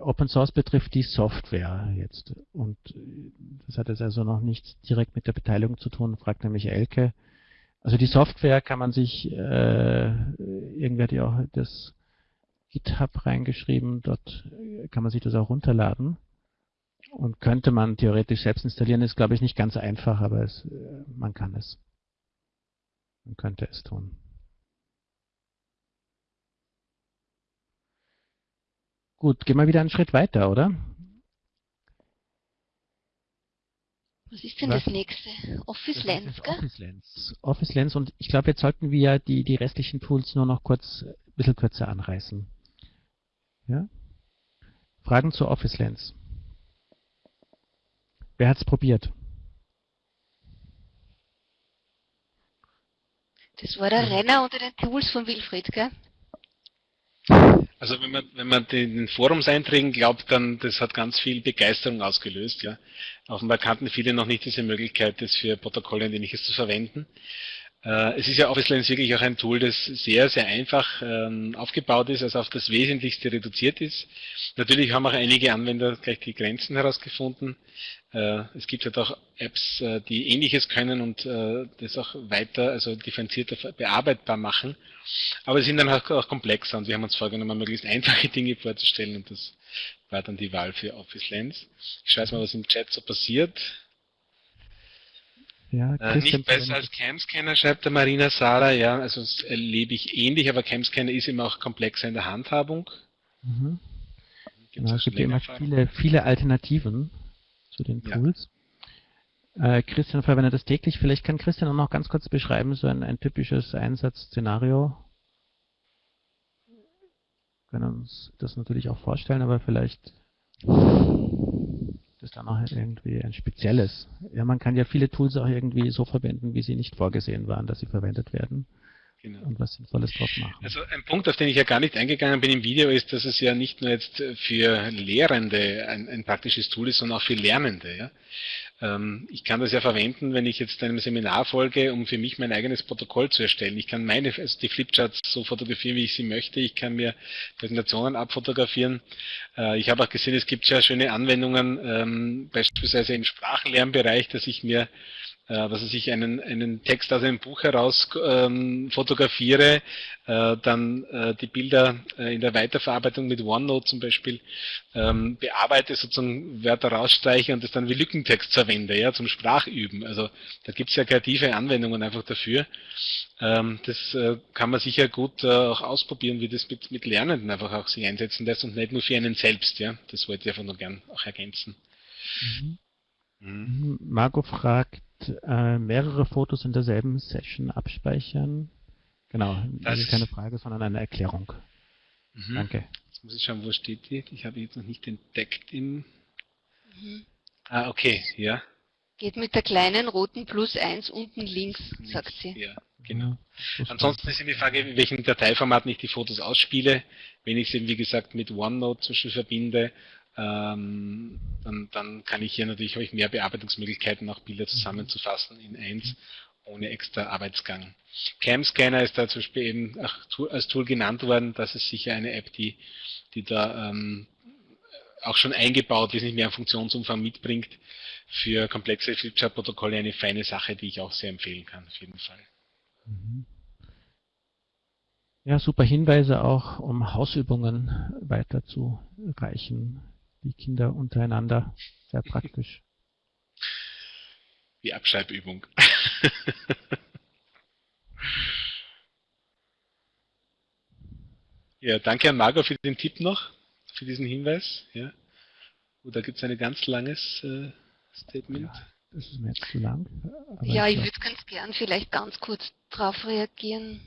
Open Source betrifft die Software jetzt. Und das hat jetzt also noch nichts direkt mit der Beteiligung zu tun, fragt nämlich Elke. Also die Software kann man sich, äh, irgendwer hat ja auch das GitHub reingeschrieben, dort kann man sich das auch runterladen. Und könnte man theoretisch selbst installieren, ist glaube ich nicht ganz einfach, aber es, man kann es. Man könnte es tun. Gut, gehen wir wieder einen Schritt weiter, oder? Was ist denn Was? das nächste? Office Lens, gell? Office Lens. Office Lens und ich glaube, jetzt sollten wir die, die restlichen Tools nur noch kurz, ein bisschen kürzer anreißen. Ja? Fragen zu Office Lens. Wer hat es probiert? Das war der Renner unter den Tools von Wilfried, gell? Also wenn man, wenn man den Forumseinträgen glaubt, dann das hat ganz viel Begeisterung ausgelöst. Ja. Offenbar kannten viele noch nicht diese Möglichkeit, das für Protokolle und ähnliches zu verwenden. Äh, es ist ja Office Lens wirklich auch ein Tool, das sehr, sehr einfach ähm, aufgebaut ist, also auf das Wesentlichste reduziert ist. Natürlich haben auch einige Anwender gleich die Grenzen herausgefunden. Äh, es gibt halt auch Apps, äh, die ähnliches können und das auch weiter, also differenzierter bearbeitbar machen. Aber sie sind dann auch, komplexer und wir haben uns vorgenommen, möglichst einfache Dinge vorzustellen und das war dann die Wahl für Office Lens. Ich jetzt mal, was im Chat so passiert. Ja, äh, nicht besser als Camscanner, schreibt der Marina Sara. Ja, also das erlebe ich ähnlich, aber Camscanner ist immer auch komplexer in der Handhabung. Mhm. Genau, es gibt ja immer viele, viele Alternativen zu den Tools. Ja. Äh, Christian verwendet das täglich. Vielleicht kann Christian auch noch ganz kurz beschreiben, so ein, ein typisches Einsatzszenario. Wir können uns das natürlich auch vorstellen, aber vielleicht das dann auch irgendwie ein spezielles. Ja, man kann ja viele Tools auch irgendwie so verwenden, wie sie nicht vorgesehen waren, dass sie verwendet werden. Genau. Und was Sinnvolles drauf machen. Also ein Punkt, auf den ich ja gar nicht eingegangen bin im Video, ist, dass es ja nicht nur jetzt für Lehrende ein, ein praktisches Tool ist, sondern auch für Lernende. Ja? Ähm, ich kann das ja verwenden, wenn ich jetzt einem Seminar folge, um für mich mein eigenes Protokoll zu erstellen. Ich kann meine, also die Flipcharts so fotografieren, wie ich sie möchte. Ich kann mir Präsentationen abfotografieren. Äh, ich habe auch gesehen, es gibt sehr schöne Anwendungen, ähm, beispielsweise im Sprachenlernbereich, dass ich mir äh, was ich einen, einen Text aus einem Buch heraus ähm, fotografiere, äh, dann äh, die Bilder äh, in der Weiterverarbeitung mit OneNote zum Beispiel ähm, bearbeite, sozusagen Wörter rausstreiche und das dann wie Lückentext verwende, ja, zum Sprachüben. Also da gibt es ja kreative Anwendungen einfach dafür. Ähm, das äh, kann man sicher gut äh, auch ausprobieren, wie das mit, mit Lernenden einfach auch sich einsetzen lässt und nicht nur für einen selbst, ja. Das wollte ich einfach nur gern auch ergänzen. Mhm. Mhm. Marco fragt, äh, mehrere Fotos in derselben Session abspeichern? Genau, das, das ist keine Frage, sondern eine Erklärung. Mhm. Danke. Jetzt muss ich schauen, wo steht die? Ich habe jetzt noch nicht entdeckt im... Mhm. Ah, okay, ja. Geht mit der kleinen roten Plus 1 unten links, sagt sie. Ja, genau. Ansonsten ist die Frage, in welchem Dateiformat ich die Fotos ausspiele. Wenn ich sie, wie gesagt, mit OneNote zum Beispiel verbinde ähm, dann, dann, kann ich hier natürlich habe mehr Bearbeitungsmöglichkeiten, auch Bilder zusammenzufassen in eins ohne extra Arbeitsgang. Camscanner ist da zum Beispiel eben als Tool genannt worden. Das ist sicher eine App, die, die da ähm, auch schon eingebaut wesentlich mehr Funktionsumfang mitbringt. Für komplexe Flipchart-Protokolle eine feine Sache, die ich auch sehr empfehlen kann, auf jeden Fall. Mhm. Ja, super Hinweise auch, um Hausübungen weiterzureichen die Kinder untereinander. Sehr praktisch. Die Abschreibübung. ja, danke an Margot für den Tipp noch, für diesen Hinweis. Ja. Oh, da gibt es ein ganz langes äh, Statement. Ja, das ist mir jetzt zu lang. ja, ich würde ganz gern vielleicht ganz kurz darauf reagieren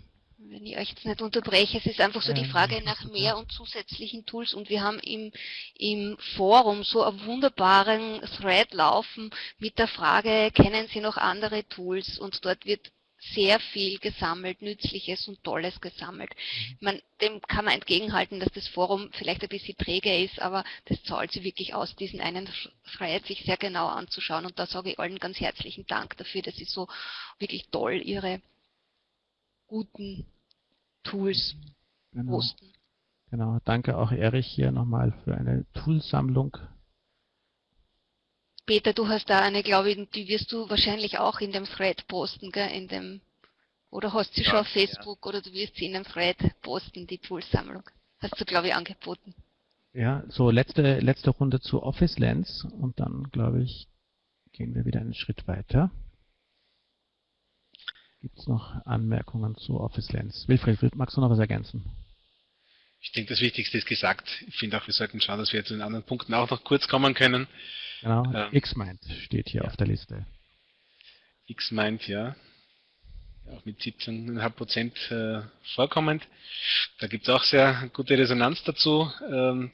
wenn ich euch jetzt nicht unterbreche, es ist einfach so die Frage nach mehr und zusätzlichen Tools und wir haben im, im Forum so einen wunderbaren Thread laufen mit der Frage, kennen Sie noch andere Tools? Und dort wird sehr viel gesammelt, Nützliches und Tolles gesammelt. Mhm. Man, dem kann man entgegenhalten, dass das Forum vielleicht ein bisschen träge ist, aber das zahlt sich wirklich aus, diesen einen Thread sich sehr genau anzuschauen. Und da sage ich allen ganz herzlichen Dank dafür, dass Sie so wirklich toll Ihre guten Tools genau. posten. Genau, danke auch Erich hier nochmal für eine Toolsammlung. Peter, du hast da eine, glaube ich, die wirst du wahrscheinlich auch in dem Thread posten, gell? In dem, oder hast sie ja, schon auf Facebook ja. oder du wirst sie in dem Thread posten, die Toolsammlung. Hast du, glaube ich, angeboten. Ja, so letzte, letzte Runde zu Office Lens und dann, glaube ich, gehen wir wieder einen Schritt weiter. Gibt es noch Anmerkungen zu Office Lens? Wilfried, magst du noch was ergänzen? Ich denke, das Wichtigste ist gesagt. Ich finde auch, wir sollten schauen, dass wir zu den anderen Punkten auch noch kurz kommen können. Genau, ähm, Xmind steht hier ja. auf der Liste. Xmind, ja. Auch mit 17,5 Prozent äh, vorkommend. Da gibt es auch sehr gute Resonanz dazu. Ähm,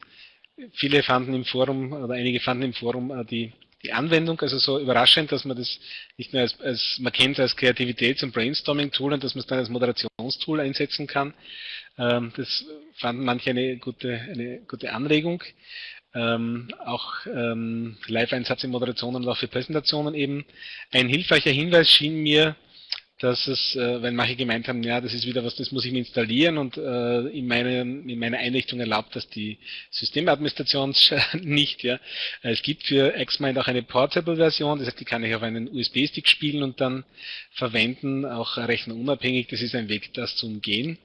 viele fanden im Forum, oder einige fanden im Forum äh, die die Anwendung, also so überraschend, dass man das nicht nur als, als man kennt als Kreativitäts- und Brainstorming-Tool und dass man es dann als Moderationstool einsetzen kann. Ähm, das fanden manche eine gute, eine gute Anregung. Ähm, auch ähm, Live-Einsatz in Moderationen und auch für Präsentationen eben. Ein hilfreicher Hinweis schien mir, dass es, äh, weil manche gemeint haben, ja, das ist wieder was, das muss ich mir installieren und äh, in, meine, in meiner Einrichtung erlaubt das die Systemadministration nicht. Ja. Es gibt für Xmind auch eine Portable-Version, das heißt, die kann ich auf einen USB-Stick spielen und dann verwenden, auch rechnerunabhängig. Das ist ein Weg, das zu umgehen.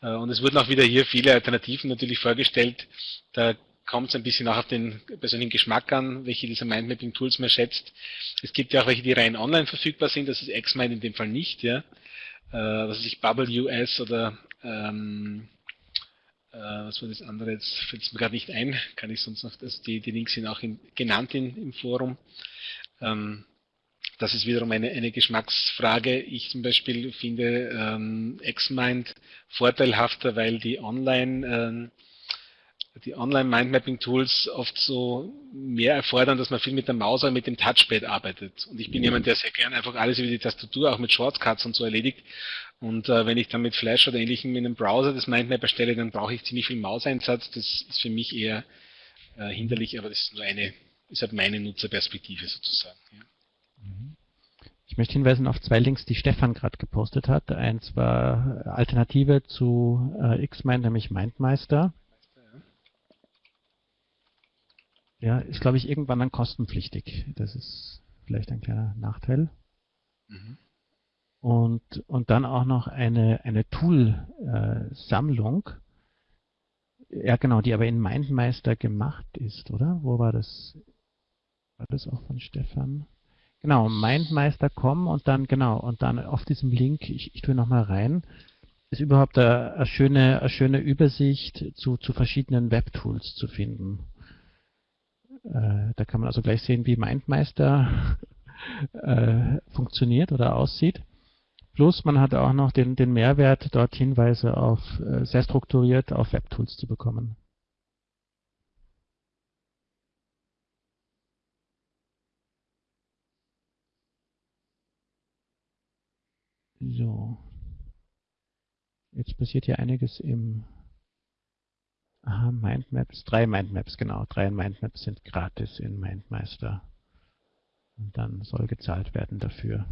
Äh, und es wurden auch wieder hier viele Alternativen natürlich vorgestellt. Da kommt es ein bisschen auch auf den persönlichen Geschmack an, welche dieser Mindmapping-Tools man schätzt. Es gibt ja auch welche, die rein online verfügbar sind, das ist Xmind in dem Fall nicht, ja. Äh, was weiß ich, Bubble US oder ähm, äh, was war das andere, jetzt fällt es mir gerade nicht ein, kann ich sonst noch, also die, die Links sind auch in, genannt in, im Forum. Ähm, das ist wiederum eine, eine Geschmacksfrage. Ich zum Beispiel finde ähm, Xmind vorteilhafter, weil die online ähm, die Online-Mindmapping-Tools oft so mehr erfordern, dass man viel mit der Maus oder mit dem Touchpad arbeitet. Und ich bin jemand, der sehr gerne einfach alles über die Tastatur, auch mit Shortcuts und so erledigt. Und äh, wenn ich dann mit Flash oder ähnlichem in einem Browser das Mindmap erstelle, dann brauche ich ziemlich viel Mauseinsatz. Das ist für mich eher äh, hinderlich, aber das ist nur eine, ist halt meine Nutzerperspektive sozusagen. Ja. Mhm. Ich möchte hinweisen auf zwei Links, die Stefan gerade gepostet hat. Eins war Alternative zu äh, Xmind, nämlich MindMeister. Ja, ist glaube ich irgendwann dann kostenpflichtig. Das ist vielleicht ein kleiner Nachteil. Mhm. Und, und dann auch noch eine, eine Tool-Sammlung. Äh, ja, genau, die aber in MindMeister gemacht ist, oder? Wo war das? War das auch von Stefan? Genau, mindmeister.com und dann, genau, und dann auf diesem Link, ich, ich tue nochmal rein, ist überhaupt eine, eine, schöne, eine schöne Übersicht zu, zu verschiedenen Webtools zu finden. Äh, da kann man also gleich sehen, wie MindMeister äh, funktioniert oder aussieht. Plus man hat auch noch den, den Mehrwert, dort Hinweise auf äh, sehr strukturiert auf Webtools zu bekommen. So. Jetzt passiert hier einiges im Mindmaps, drei Mindmaps, genau. Drei Mindmaps sind gratis in Mindmeister. Und dann soll gezahlt werden dafür.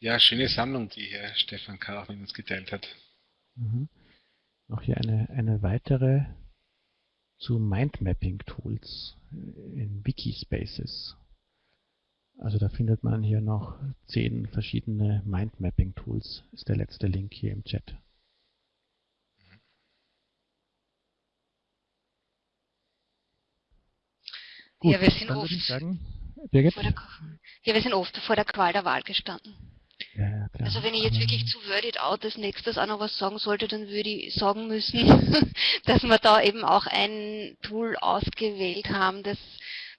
Ja, schöne Sammlung, die Herr Stefan K. mit uns geteilt hat. Mhm. Noch hier eine, eine weitere zu Mindmapping-Tools in Wikispaces. Also da findet man hier noch zehn verschiedene Mindmapping-Tools, ist der letzte Link hier im Chat. Gut, ja, wir sind oft, sagen, Birgit? Der, ja, wir sind oft vor der Qual der Wahl gestanden. Ja, also wenn ich jetzt wirklich zu Word It Out als nächstes auch noch was sagen sollte, dann würde ich sagen müssen, dass wir da eben auch ein Tool ausgewählt haben, das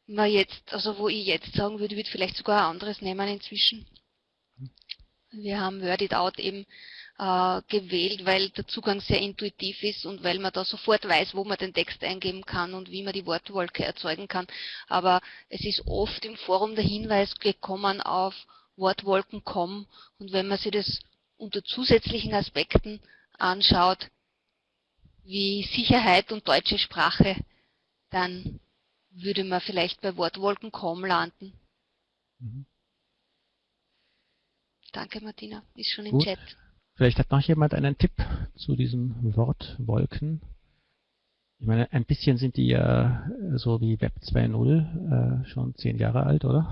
wir jetzt, also wo ich jetzt sagen würde, würde vielleicht sogar ein anderes nehmen inzwischen. Wir haben Word It Out eben äh, gewählt, weil der Zugang sehr intuitiv ist und weil man da sofort weiß, wo man den Text eingeben kann und wie man die Wortwolke erzeugen kann. Aber es ist oft im Forum der Hinweis gekommen auf Wortwolken.com und wenn man sich das unter zusätzlichen Aspekten anschaut, wie Sicherheit und deutsche Sprache, dann würde man vielleicht bei Wortwolken kaum landen. Mhm. Danke, Martina. Ist schon Gut. im Chat. Vielleicht hat noch jemand einen Tipp zu diesen Wortwolken. Ich meine, ein bisschen sind die ja äh, so wie Web 2.0 äh, schon zehn Jahre alt, oder?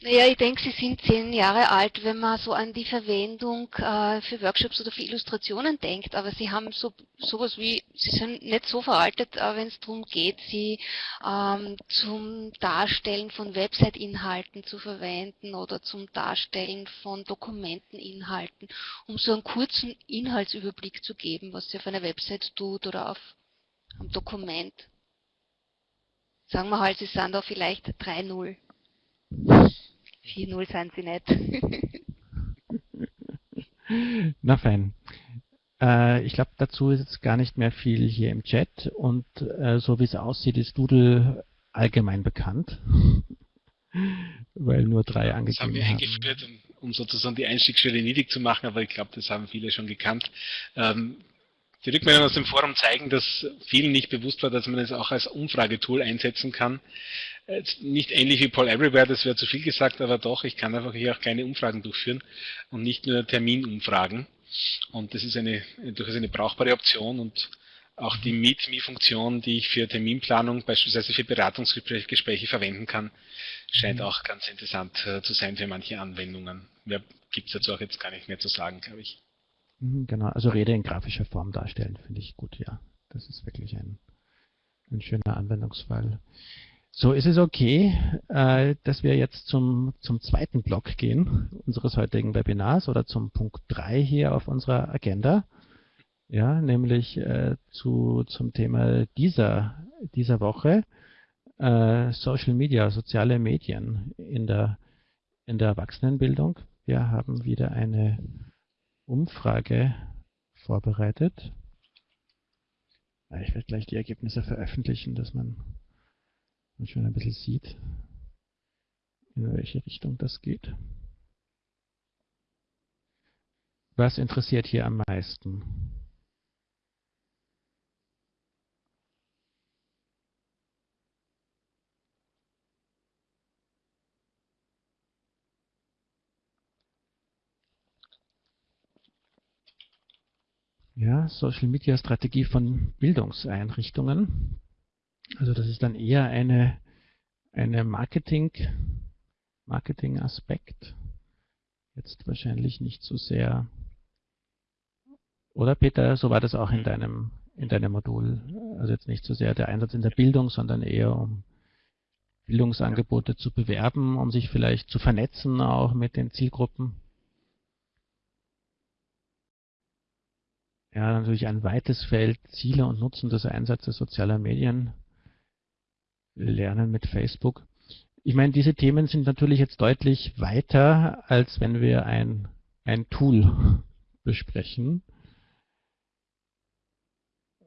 Naja, ich denke, sie sind zehn Jahre alt, wenn man so an die Verwendung äh, für Workshops oder für Illustrationen denkt. Aber sie haben so sowas wie, sie sind nicht so veraltet, äh, wenn es darum geht, sie ähm, zum Darstellen von Website-Inhalten zu verwenden oder zum Darstellen von Dokumenteninhalten, um so einen kurzen Inhaltsüberblick zu geben, was sie auf einer Website tut oder auf am Dokument. Sagen wir halt, sie sind da vielleicht 3-0. 4-0 sind sie nicht. Na fein. Äh, ich glaube, dazu ist jetzt gar nicht mehr viel hier im Chat und äh, so wie es aussieht, ist Doodle allgemein bekannt. Weil nur drei angegeben Das haben wir eingeführt, um sozusagen die Einstiegsschwelle niedrig zu machen, aber ich glaube, das haben viele schon gekannt. Ähm, die Rückmeldungen aus dem Forum zeigen, dass vielen nicht bewusst war, dass man es auch als Umfragetool einsetzen kann. Nicht ähnlich wie Paul Everywhere, das wäre zu viel gesagt, aber doch, ich kann einfach hier auch kleine Umfragen durchführen und nicht nur Terminumfragen. Und das ist eine, durchaus eine brauchbare Option und auch die Meet-Me-Funktion, die ich für Terminplanung, beispielsweise für Beratungsgespräche verwenden kann, scheint mhm. auch ganz interessant äh, zu sein für manche Anwendungen. Mehr gibt es dazu auch jetzt gar nicht mehr zu sagen, glaube ich. Mhm, genau, also Rede in grafischer Form darstellen, finde ich gut, ja. Das ist wirklich ein, ein schöner Anwendungsfall. So, ist es okay, äh, dass wir jetzt zum, zum zweiten Block gehen unseres heutigen Webinars oder zum Punkt 3 hier auf unserer Agenda. Ja, nämlich äh, zu, zum Thema dieser, dieser Woche äh, Social Media, soziale Medien in der, in der Erwachsenenbildung. Wir haben wieder eine Umfrage vorbereitet. Ich werde gleich die Ergebnisse veröffentlichen, dass man, schon ein bisschen sieht, in welche Richtung das geht. Was interessiert hier am meisten? Ja, Social Media Strategie von Bildungseinrichtungen. Also das ist dann eher eine, eine Marketing, Marketing-Aspekt. Jetzt wahrscheinlich nicht so sehr. Oder Peter, so war das auch in deinem, in deinem Modul. Also jetzt nicht so sehr der Einsatz in der Bildung, sondern eher um Bildungsangebote zu bewerben, um sich vielleicht zu vernetzen auch mit den Zielgruppen. Ja, natürlich ein weites Feld Ziele und Nutzen des Einsatzes sozialer Medien. Lernen mit Facebook. Ich meine, diese Themen sind natürlich jetzt deutlich weiter, als wenn wir ein, ein Tool besprechen.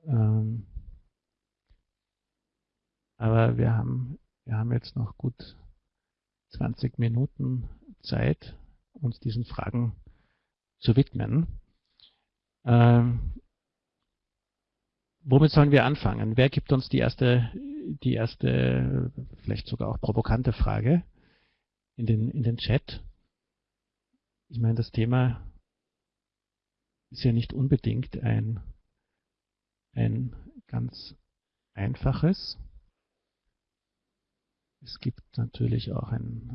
Ähm, aber wir haben, wir haben jetzt noch gut 20 Minuten Zeit, uns diesen Fragen zu widmen. Ähm, womit sollen wir anfangen? Wer gibt uns die erste, die erste, vielleicht sogar auch provokante Frage in den, in den Chat? Ich meine, das Thema ist ja nicht unbedingt ein, ein ganz einfaches. Es gibt natürlich auch ein,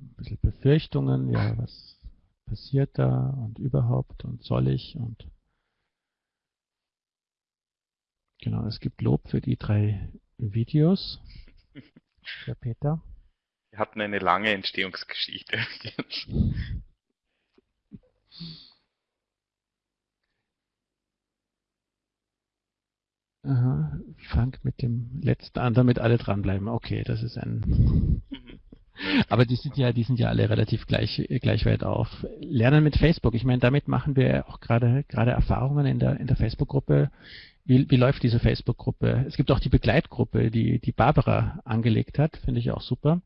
ein bisschen Befürchtungen, ja, was passiert da und überhaupt und soll ich und Genau, es gibt Lob für die drei Videos. Herr Peter. Wir hatten eine lange Entstehungsgeschichte. Aha, fangt mit dem letzten an, damit alle dranbleiben. Okay, das ist ein. Mhm. Aber die sind ja, die sind ja alle relativ gleich, gleich weit auf. Lernen mit Facebook. Ich meine, damit machen wir auch gerade, gerade Erfahrungen in der, in der Facebook-Gruppe. Wie, wie läuft diese Facebook-Gruppe? Es gibt auch die Begleitgruppe, die, die Barbara angelegt hat, finde ich auch super.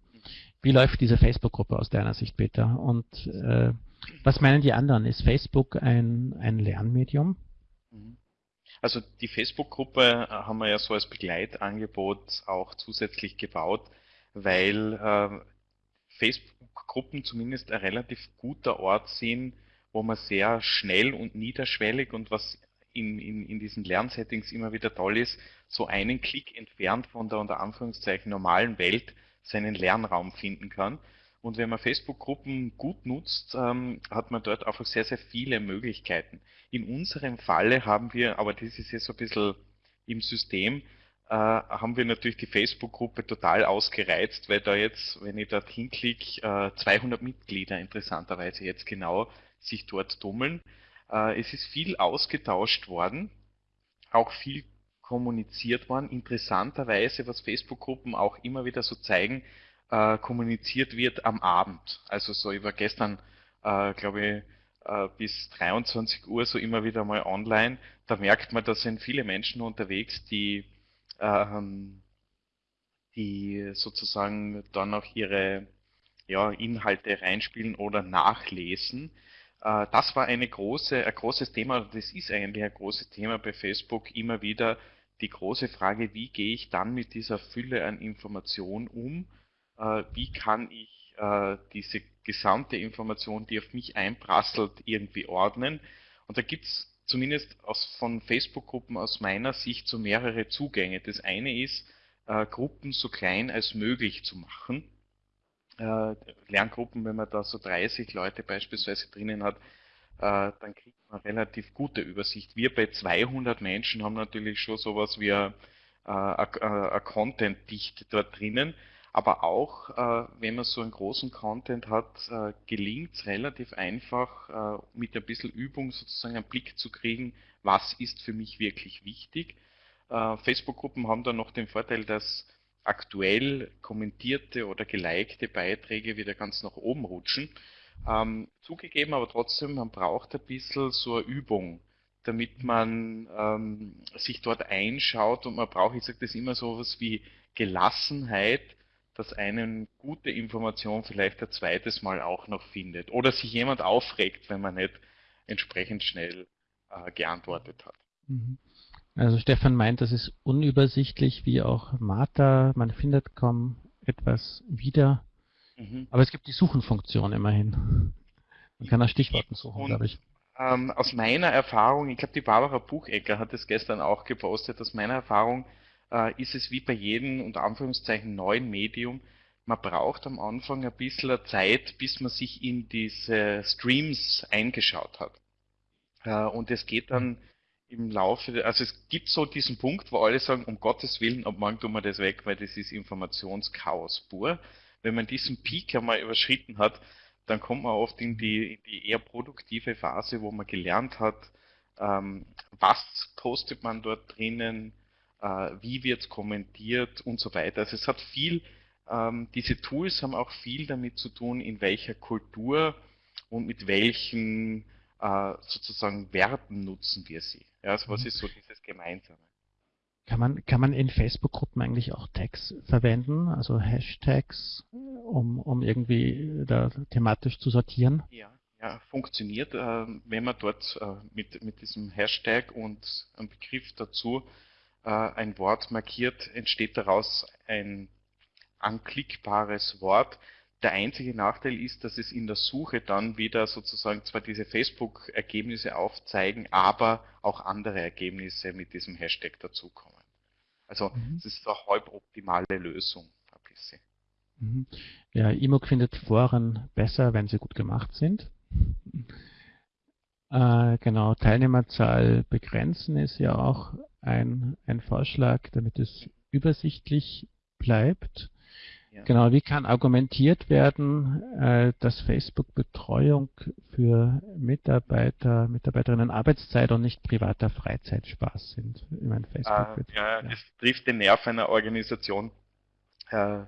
Wie läuft diese Facebook-Gruppe aus deiner Sicht, Peter? Und äh, was meinen die anderen? Ist Facebook ein, ein Lernmedium? Also die Facebook-Gruppe haben wir ja so als Begleitangebot auch zusätzlich gebaut, weil äh, Facebook-Gruppen zumindest ein relativ guter Ort sind, wo man sehr schnell und niederschwellig und was in, in, in diesen Lernsettings immer wieder toll ist, so einen Klick entfernt von der unter Anführungszeichen normalen Welt seinen Lernraum finden kann. Und wenn man Facebook-Gruppen gut nutzt, ähm, hat man dort einfach sehr, sehr viele Möglichkeiten. In unserem Falle haben wir, aber das ist jetzt so ein bisschen im System, äh, haben wir natürlich die Facebook-Gruppe total ausgereizt, weil da jetzt, wenn ich dort hinklicke, äh, 200 Mitglieder interessanterweise jetzt genau sich dort tummeln. Äh, es ist viel ausgetauscht worden, auch viel kommuniziert worden. Interessanterweise, was Facebook-Gruppen auch immer wieder so zeigen, äh, kommuniziert wird am Abend. Also so, war gestern, äh, glaube ich, bis 23 Uhr so immer wieder mal online. Da merkt man, da sind viele Menschen unterwegs, die ähm, die sozusagen dann auch ihre ja, Inhalte reinspielen oder nachlesen. Äh, das war eine große, ein großes Thema, das ist eigentlich ein großes Thema bei Facebook, immer wieder die große Frage, wie gehe ich dann mit dieser Fülle an Informationen um? Äh, wie kann ich äh, diese gesamte Information, die auf mich einprasselt, irgendwie ordnen? Und da gibt es zumindest aus, von Facebook-Gruppen aus meiner Sicht so mehrere Zugänge. Das eine ist, Gruppen so klein als möglich zu machen. Äh, Lerngruppen, wenn man da so 30 Leute beispielsweise drinnen hat, äh, dann kriegt man relativ gute Übersicht. Wir bei 200 Menschen haben natürlich schon sowas wie eine äh, Content-Dichte dort drinnen. Aber auch, äh, wenn man so einen großen Content hat, äh, gelingt es relativ einfach, äh, mit ein bisschen Übung sozusagen einen Blick zu kriegen, was ist für mich wirklich wichtig. Äh, Facebook-Gruppen haben da noch den Vorteil, dass aktuell kommentierte oder gelikte Beiträge wieder ganz nach oben rutschen. Ähm, zugegeben, aber trotzdem, man braucht ein bisschen so eine Übung, damit man ähm, sich dort einschaut und man braucht, ich sage das immer so was wie Gelassenheit, dass einen gute Information vielleicht ein zweites Mal auch noch findet. Oder sich jemand aufregt, wenn man nicht entsprechend schnell äh, geantwortet hat. Mhm. Also Stefan meint, das ist unübersichtlich, wie auch Martha. Man findet kaum etwas wieder. Mhm. Aber es gibt die Suchenfunktion immerhin. Man kann nach Stichworten suchen, glaube ich. Ähm, aus meiner Erfahrung, ich glaube, die Barbara Buchecker hat es gestern auch gepostet, aus meiner Erfahrung äh, ist es wie bei jedem unter Anführungszeichen neuen Medium, man braucht am Anfang ein bisschen Zeit, bis man sich in diese Streams eingeschaut hat. Äh, und es geht dann im Laufe, also es gibt so diesen Punkt, wo alle sagen, um Gottes Willen, ab morgen tun wir das weg, weil das ist Informationschaos pur. Wenn man diesen Peak einmal überschritten hat, dann kommt man oft in die, in die eher produktive Phase, wo man gelernt hat, ähm, was postet man dort drinnen, äh, wie wird kommentiert und so weiter. Also es hat viel ähm, diese Tools haben auch viel damit zu tun, in welcher Kultur und mit welchen äh, sozusagen Werten nutzen wir sie. Ja, also was mhm. ist so dieses Gemeinsame? Kann man, kann man in Facebook-Gruppen eigentlich auch Tags verwenden, also Hashtags, um, um irgendwie da thematisch zu sortieren? Ja, ja funktioniert. Äh, wenn man dort äh, mit, mit diesem Hashtag und einem Begriff dazu äh, ein Wort markiert, entsteht daraus ein anklickbares Wort. Der einzige Nachteil ist, dass es in der Suche dann wieder sozusagen zwar diese Facebook-Ergebnisse aufzeigen, aber auch andere Ergebnisse mit diesem Hashtag dazukommen. Also mhm. es ist eine halb optimale Lösung ein bisschen. Mhm. Ja, Imog findet Foren besser, wenn sie gut gemacht sind. Äh, genau, Teilnehmerzahl begrenzen ist ja auch ein, ein Vorschlag, damit es übersichtlich bleibt. Ja. Genau, wie kann argumentiert werden, äh, dass Facebook Betreuung für Mitarbeiter, Mitarbeiterinnen Arbeitszeit und nicht privater Freizeitspaß sind? Ich meine, Facebook äh, ja, ja, es trifft den Nerv einer Organisation, äh,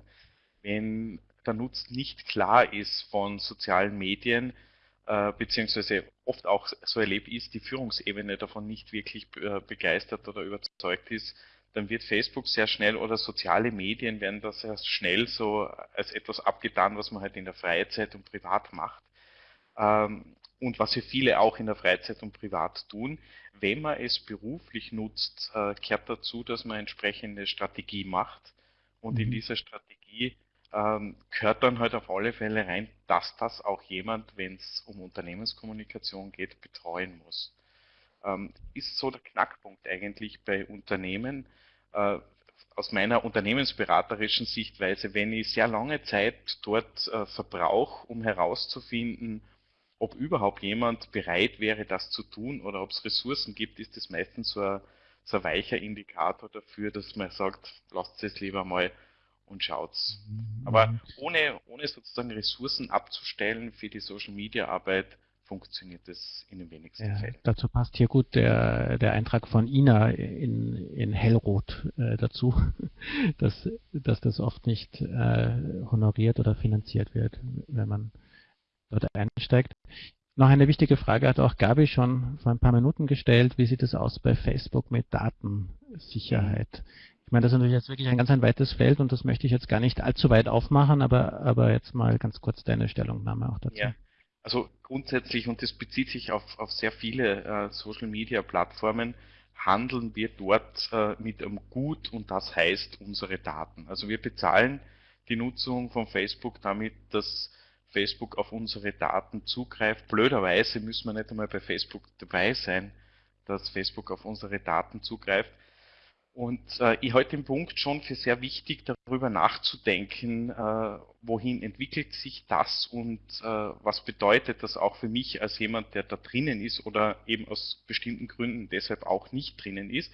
wenn der Nutzen nicht klar ist von sozialen Medien, äh, beziehungsweise oft auch so erlebt ist, die Führungsebene davon nicht wirklich begeistert oder überzeugt ist, dann wird Facebook sehr schnell oder soziale Medien werden da sehr schnell so als etwas abgetan, was man halt in der Freizeit und privat macht. Ähm, und was ja viele auch in der Freizeit und privat tun. Wenn man es beruflich nutzt, äh, kehrt dazu, dass man entsprechende Strategie macht. Und in mhm. dieser Strategie ähm, gehört dann halt auf alle Fälle rein, dass das auch jemand, wenn es um Unternehmenskommunikation geht, betreuen muss. Ähm, ist so der Knackpunkt eigentlich bei Unternehmen, äh, aus meiner unternehmensberaterischen Sichtweise, wenn ich sehr lange Zeit dort äh, verbrauche, um herauszufinden, ob überhaupt jemand bereit wäre, das zu tun oder ob es Ressourcen gibt, ist das meistens so ein, so ein weicher Indikator dafür, dass man sagt, lasst es lieber mal und schaut's. Mhm. Aber ohne, ohne sozusagen Ressourcen abzustellen für die Social Media Arbeit, funktioniert es in den wenigsten ja, Fällen. Dazu passt hier gut der, der Eintrag von Ina in, in Hellrot äh, dazu, dass, dass das oft nicht äh, honoriert oder finanziert wird, wenn man dort einsteigt. Noch eine wichtige Frage hat auch Gabi schon vor ein paar Minuten gestellt. Wie sieht es aus bei Facebook mit Datensicherheit? Ich meine, das ist natürlich jetzt wirklich ein ganz ein weites Feld und das möchte ich jetzt gar nicht allzu weit aufmachen, aber, aber jetzt mal ganz kurz deine Stellungnahme auch dazu. Ja. Also grundsätzlich, und das bezieht sich auf, auf sehr viele äh, Social-Media-Plattformen, handeln wir dort äh, mit einem Gut und das heißt unsere Daten. Also wir bezahlen die Nutzung von Facebook damit, dass Facebook auf unsere Daten zugreift. Blöderweise müssen wir nicht einmal bei Facebook dabei sein, dass Facebook auf unsere Daten zugreift. Und äh, ich halte den Punkt schon für sehr wichtig, darüber nachzudenken, äh, wohin entwickelt sich das und äh, was bedeutet das auch für mich als jemand, der da drinnen ist oder eben aus bestimmten Gründen deshalb auch nicht drinnen ist.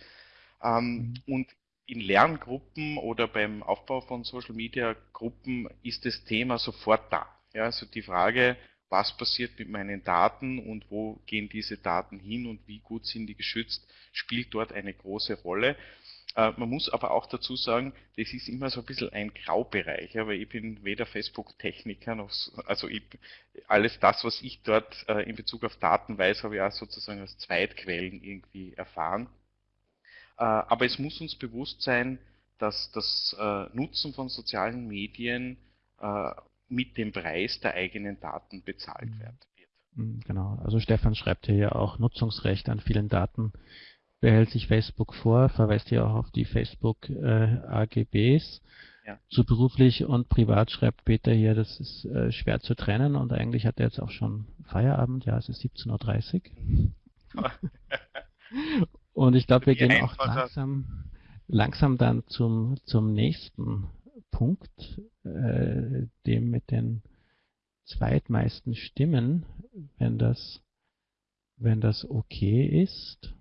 Ähm, mhm. Und in Lerngruppen oder beim Aufbau von Social Media Gruppen ist das Thema sofort da. Ja, also die Frage, was passiert mit meinen Daten und wo gehen diese Daten hin und wie gut sind die geschützt, spielt dort eine große Rolle. Äh, man muss aber auch dazu sagen, das ist immer so ein bisschen ein Graubereich, weil ich bin weder Facebook-Techniker noch, also ich, alles das, was ich dort äh, in Bezug auf Daten weiß, habe ich auch sozusagen aus Zweitquellen irgendwie erfahren. Äh, aber es muss uns bewusst sein, dass das Nutzen von sozialen Medien mit dem Preis der eigenen Daten bezahlt mhm. wird. Mhm, genau, also Stefan schreibt hier ja auch Nutzungsrecht an vielen Daten behält sich Facebook vor, verweist hier auch auf die Facebook äh, AGBs. Ja. Zu beruflich und privat schreibt Peter hier, das ist äh, schwer zu trennen und eigentlich hat er jetzt auch schon Feierabend, ja, es ist 17.30 Uhr. und ich glaube, wir gehen auch langsam, langsam dann zum, zum nächsten Punkt, äh, dem mit den zweitmeisten Stimmen, wenn das, wenn das okay ist.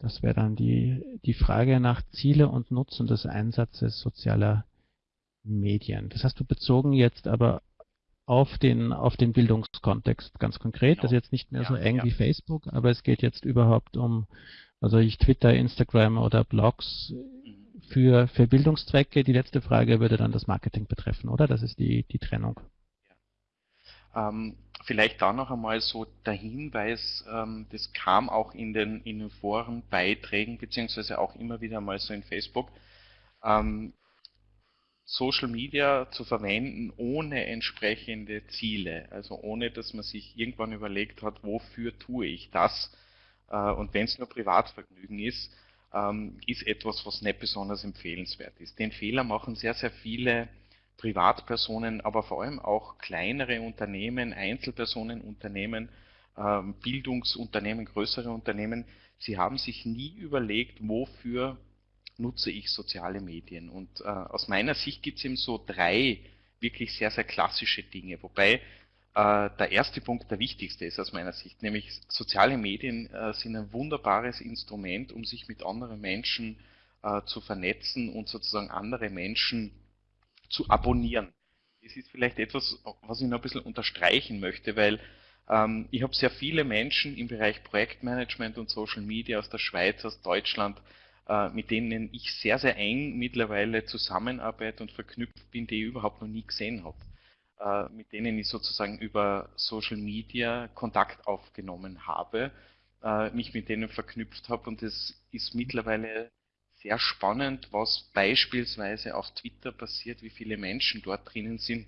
Das wäre dann die, die Frage nach Ziele und Nutzen des Einsatzes sozialer Medien. Das hast du bezogen jetzt aber auf den, auf den Bildungskontext ganz konkret. Genau. Das ist jetzt nicht mehr ja, so eng ja. wie Facebook, aber es geht jetzt überhaupt um, also ich Twitter, Instagram oder Blogs mhm. für, für Bildungszwecke. Die letzte Frage würde dann das Marketing betreffen, oder? Das ist die, die Trennung. Ähm, vielleicht da noch einmal so der Hinweis, ähm, das kam auch in den, in den Forenbeiträgen, beziehungsweise auch immer wieder mal so in Facebook, ähm, Social Media zu verwenden ohne entsprechende Ziele, also ohne dass man sich irgendwann überlegt hat, wofür tue ich das äh, und wenn es nur Privatvergnügen ist, ähm, ist etwas, was nicht besonders empfehlenswert ist. Den Fehler machen sehr, sehr viele Privatpersonen, aber vor allem auch kleinere Unternehmen, Einzelpersonen, Unternehmen, ähm, Bildungsunternehmen, größere Unternehmen, sie haben sich nie überlegt, wofür nutze ich soziale Medien. Und äh, aus meiner Sicht gibt es eben so drei wirklich sehr, sehr klassische Dinge, wobei äh, der erste Punkt der wichtigste ist aus meiner Sicht, nämlich soziale Medien äh, sind ein wunderbares Instrument, um sich mit anderen Menschen äh, zu vernetzen und sozusagen andere Menschen zu abonnieren. Das ist vielleicht etwas, was ich noch ein bisschen unterstreichen möchte, weil ähm, ich habe sehr viele Menschen im Bereich Projektmanagement und Social Media aus der Schweiz, aus Deutschland, äh, mit denen ich sehr, sehr eng mittlerweile zusammenarbeite und verknüpft bin, die ich überhaupt noch nie gesehen habe. Äh, mit denen ich sozusagen über Social Media Kontakt aufgenommen habe, äh, mich mit denen verknüpft habe und es ist mittlerweile sehr spannend, was beispielsweise auf Twitter passiert, wie viele Menschen dort drinnen sind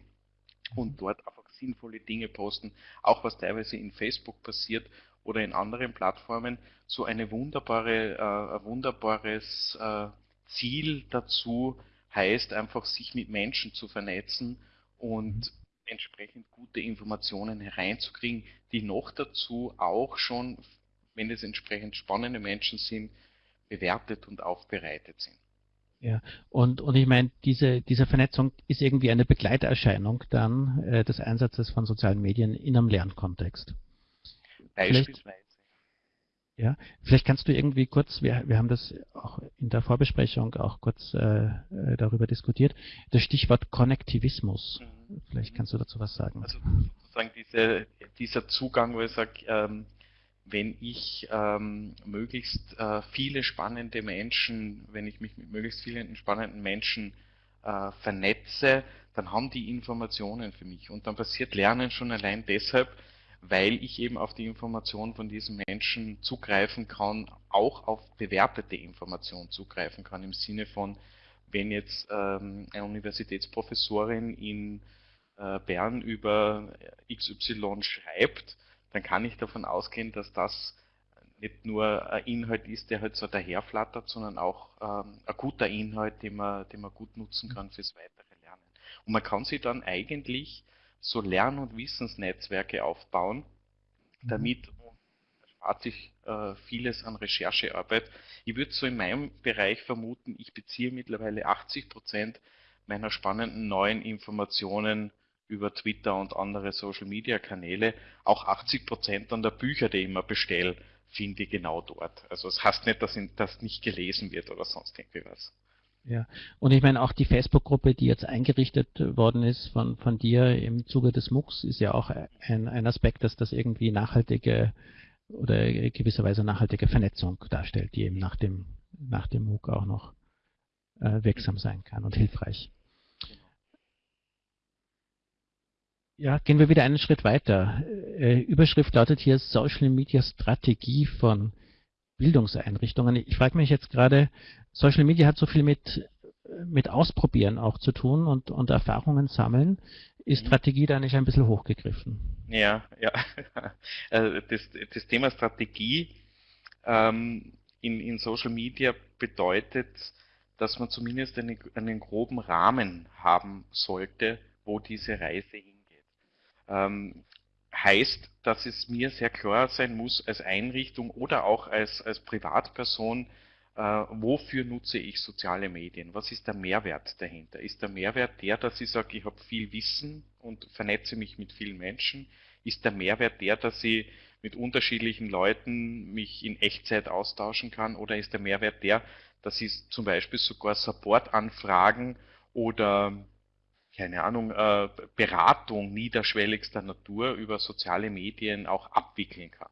und dort einfach sinnvolle Dinge posten, auch was teilweise in Facebook passiert oder in anderen Plattformen, so eine wunderbare, äh, ein wunderbares äh, Ziel dazu heißt einfach, sich mit Menschen zu vernetzen und mhm. entsprechend gute Informationen hereinzukriegen, die noch dazu auch schon, wenn es entsprechend spannende Menschen sind, bewertet und aufbereitet sind. Ja, und, und ich meine, diese, diese Vernetzung ist irgendwie eine Begleiterscheinung dann äh, des Einsatzes von sozialen Medien in einem Lernkontext. Beispielsweise. Ja, vielleicht kannst du irgendwie kurz, wir, wir haben das auch in der Vorbesprechung auch kurz äh, äh darüber diskutiert, das Stichwort Konnektivismus. Mhm. Vielleicht kannst du dazu was sagen. Also sozusagen diese, dieser Zugang, wo ich sage, ähm, wenn ich ähm, möglichst äh, viele spannende Menschen, wenn ich mich mit möglichst vielen spannenden Menschen äh, vernetze, dann haben die Informationen für mich. Und dann passiert Lernen schon allein deshalb, weil ich eben auf die Information von diesen Menschen zugreifen kann, auch auf bewertete Informationen zugreifen kann, im Sinne von, wenn jetzt ähm, eine Universitätsprofessorin in äh, Bern über XY schreibt, dann kann ich davon ausgehen, dass das nicht nur ein Inhalt ist, der halt so daherflattert, sondern auch ähm, ein guter Inhalt, den man, den man gut nutzen kann fürs weitere Lernen. Und man kann sich dann eigentlich so Lern- und Wissensnetzwerke aufbauen, mhm. damit erspart sich äh, vieles an Recherchearbeit. Ich würde so in meinem Bereich vermuten, ich beziehe mittlerweile 80 Prozent meiner spannenden neuen Informationen über Twitter und andere Social-Media-Kanäle. Auch 80 Prozent an der Bücher, die ich immer bestelle, finde ich genau dort. Also es das heißt nicht, dass das nicht gelesen wird oder sonst irgendwie was. Ja, und ich meine auch die Facebook-Gruppe, die jetzt eingerichtet worden ist von, von dir im Zuge des MOOCs, ist ja auch ein, ein Aspekt, dass das irgendwie nachhaltige oder gewisserweise nachhaltige Vernetzung darstellt, die eben nach dem, nach dem MOOC auch noch äh, wirksam sein kann und hilfreich. Ja, gehen wir wieder einen Schritt weiter. Äh, Überschrift lautet hier Social Media Strategie von Bildungseinrichtungen. Ich frage mich jetzt gerade, Social Media hat so viel mit, mit Ausprobieren auch zu tun und, und Erfahrungen sammeln. Ist mhm. Strategie da nicht ein bisschen hochgegriffen? Ja, ja. Also das, das Thema Strategie ähm, in, in Social Media bedeutet, dass man zumindest einen, einen groben Rahmen haben sollte, wo diese Reise hingeht ähm, heißt, dass es mir sehr klar sein muss als Einrichtung oder auch als, als Privatperson, äh, wofür nutze ich soziale Medien? Was ist der Mehrwert dahinter? Ist der Mehrwert der, dass ich sage, ich habe viel Wissen und vernetze mich mit vielen Menschen? Ist der Mehrwert der, dass ich mit unterschiedlichen Leuten mich in Echtzeit austauschen kann? Oder ist der Mehrwert der, dass ich zum Beispiel sogar Supportanfragen oder keine Ahnung, äh, Beratung niederschwelligster Natur über soziale Medien auch abwickeln kann.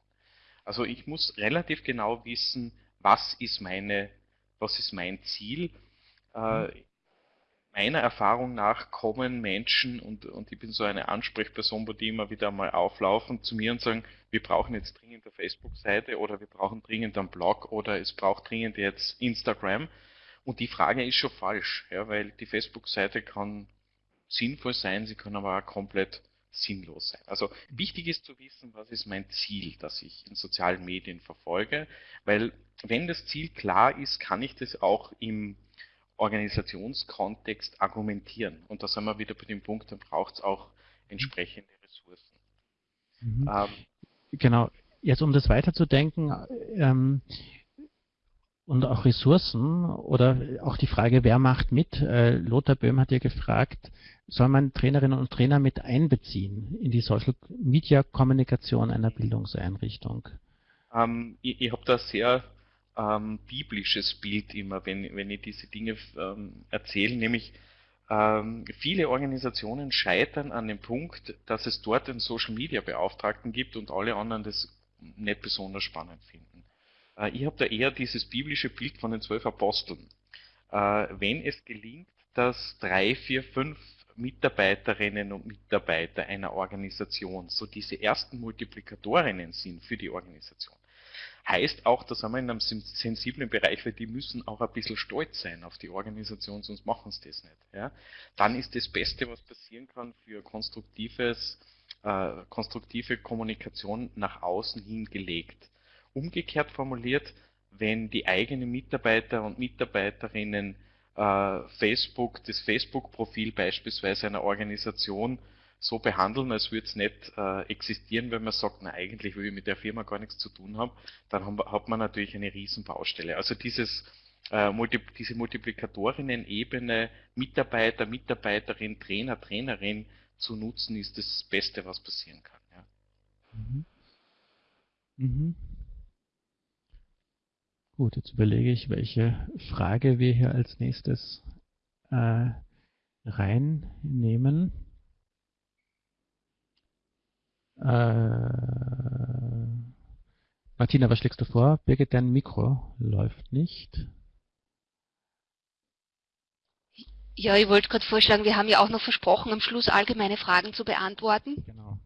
Also ich muss relativ genau wissen, was ist meine, was ist mein Ziel. Äh, meiner Erfahrung nach kommen Menschen und, und ich bin so eine Ansprechperson, wo die immer wieder mal auflaufen zu mir und sagen, wir brauchen jetzt dringend eine Facebook-Seite oder wir brauchen dringend einen Blog oder es braucht dringend jetzt Instagram. Und die Frage ist schon falsch, ja, weil die Facebook-Seite kann sinnvoll sein, sie kann aber auch komplett sinnlos sein. Also wichtig ist zu wissen, was ist mein Ziel, das ich in sozialen Medien verfolge, weil wenn das Ziel klar ist, kann ich das auch im Organisationskontext argumentieren. Und da sind wir wieder bei dem Punkt, dann braucht es auch entsprechende Ressourcen. Mhm. Ähm, genau. Jetzt um das weiterzudenken, ähm, und auch Ressourcen oder auch die Frage, wer macht mit? Äh, Lothar Böhm hat ja gefragt, soll man Trainerinnen und Trainer mit einbeziehen in die Social Media Kommunikation einer Bildungseinrichtung? Ähm, ich ich habe da sehr ähm, biblisches Bild immer, wenn, wenn ich diese Dinge ähm, erzähle, nämlich ähm, viele Organisationen scheitern an dem Punkt, dass es dort einen Social Media Beauftragten gibt und alle anderen das nicht besonders spannend finden. Äh, ich habe da eher dieses biblische Bild von den zwölf Aposteln. Äh, wenn es gelingt, dass drei, vier, fünf Mitarbeiterinnen und Mitarbeiter einer Organisation so diese ersten Multiplikatorinnen sind für die Organisation, heißt auch, da sind wir in einem sensiblen Bereich, weil die müssen auch ein bisschen stolz sein auf die Organisation, sonst machen sie das nicht. Ja? Dann ist das Beste, was passieren kann für konstruktives, äh, konstruktive Kommunikation nach außen hin gelegt. Umgekehrt formuliert, wenn die eigenen Mitarbeiter und Mitarbeiterinnen äh, Facebook, das Facebook-Profil beispielsweise einer Organisation so behandeln, als würde es nicht äh, existieren, wenn man sagt, na eigentlich will ich mit der Firma gar nichts zu tun haben, dann haben, hat man natürlich eine Riesenbaustelle. Also dieses, äh, Multi, diese Multiplikatorinnen-Ebene, Mitarbeiter, Mitarbeiterin, Trainer, Trainerin zu nutzen, ist das Beste, was passieren kann. Ja. Mhm. Mhm. Gut, jetzt überlege ich, welche Frage wir hier als nächstes äh, reinnehmen. Äh, Martina, was schlägst du vor? Birgit, dein Mikro läuft nicht. Ja, ich wollte gerade vorschlagen, wir haben ja auch noch versprochen, am Schluss allgemeine Fragen zu beantworten. Genau.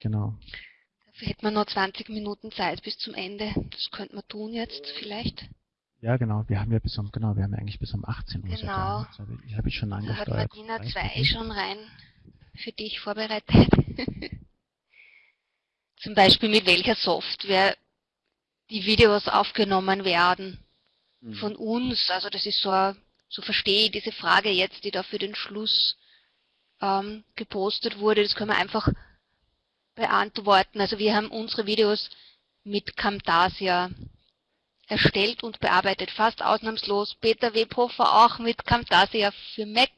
Genau. Hätten wir noch 20 Minuten Zeit bis zum Ende. Das könnte man tun jetzt vielleicht. Ja, genau. Wir haben ja bis um, genau, wir haben ja eigentlich bis um 18 Uhr. Genau. Das habe ich, hab ich schon angesteuert. Da hat Martina 2 schon rein für dich vorbereitet. Zum Beispiel mit welcher Software die Videos aufgenommen werden mhm. von uns. Also das ist so, so verstehe ich diese Frage jetzt, die da für den Schluss ähm, gepostet wurde. Das können wir einfach beantworten. Also wir haben unsere Videos mit Camtasia erstellt und bearbeitet, fast ausnahmslos. Peter Webhofer auch mit Camtasia für Mac.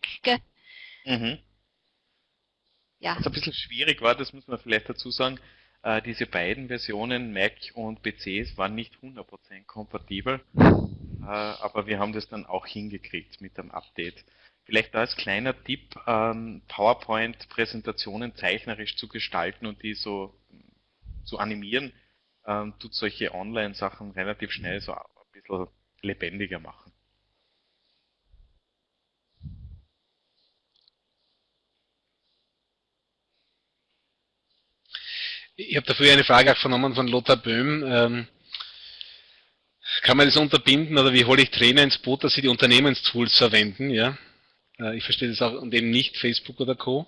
Mhm. Ja. Was ein bisschen schwierig war, das muss man vielleicht dazu sagen, äh, diese beiden Versionen Mac und PCs waren nicht 100% kompatibel, äh, aber wir haben das dann auch hingekriegt mit dem Update. Vielleicht da als kleiner Tipp, ähm, PowerPoint-Präsentationen zeichnerisch zu gestalten und die so zu animieren, ähm, tut solche Online-Sachen relativ schnell so ein bisschen lebendiger machen. Ich habe dafür eine Frage auch vernommen von Lothar Böhm. Ähm, kann man das unterbinden oder wie hole ich Trainer ins Boot, dass sie die Unternehmenstools verwenden? Ja? Äh, ich verstehe das auch und eben nicht Facebook oder Co.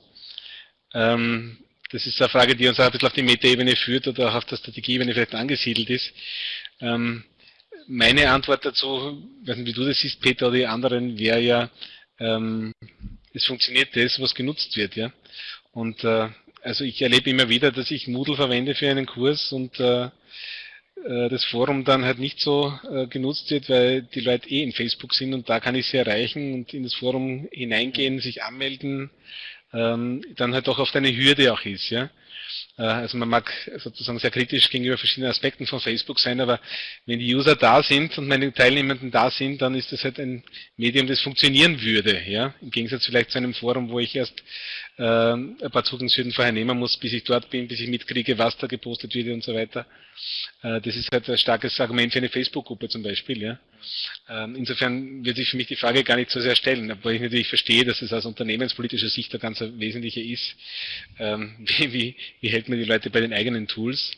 Ähm, das ist eine Frage, die uns auch ein bisschen auf die Metaebene führt oder auch auf der Strategieebene vielleicht angesiedelt ist. Ähm, meine Antwort dazu, weiß nicht, wie du das siehst, Peter, oder die anderen, wäre ja, ähm, es funktioniert das, was genutzt wird, ja. Und äh, also ich erlebe immer wieder, dass ich Moodle verwende für einen Kurs und äh, das Forum dann halt nicht so äh, genutzt wird, weil die Leute eh in Facebook sind und da kann ich sie erreichen und in das Forum hineingehen, sich anmelden, ähm, dann halt doch oft eine Hürde auch ist, ja. Äh, also man mag sozusagen sehr kritisch gegenüber verschiedenen Aspekten von Facebook sein, aber wenn die User da sind und meine Teilnehmenden da sind, dann ist das halt ein Medium, das funktionieren würde. Ja? Im Gegensatz vielleicht zu einem Forum, wo ich erst äh, ein paar Zugangshürden vorher nehmen muss, bis ich dort bin, bis ich mitkriege, was da gepostet wird und so weiter. Äh, das ist halt ein starkes Argument für eine Facebook-Gruppe zum Beispiel. Ja? Ähm, insofern wird sich für mich die Frage gar nicht so sehr stellen, obwohl ich natürlich verstehe, dass es aus unternehmenspolitischer Sicht der ganz wesentliche ist. Ähm, wie, wie, wie hält man die Leute bei den eigenen Tools?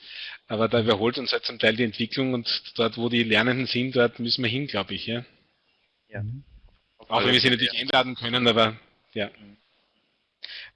Aber da überholt uns halt zum Teil die Entwicklung und dort, wo die Lernenden sind, dort müssen wir hin, glaube ich. Ja? ja. Auch wenn wir sie natürlich einladen können, aber ja.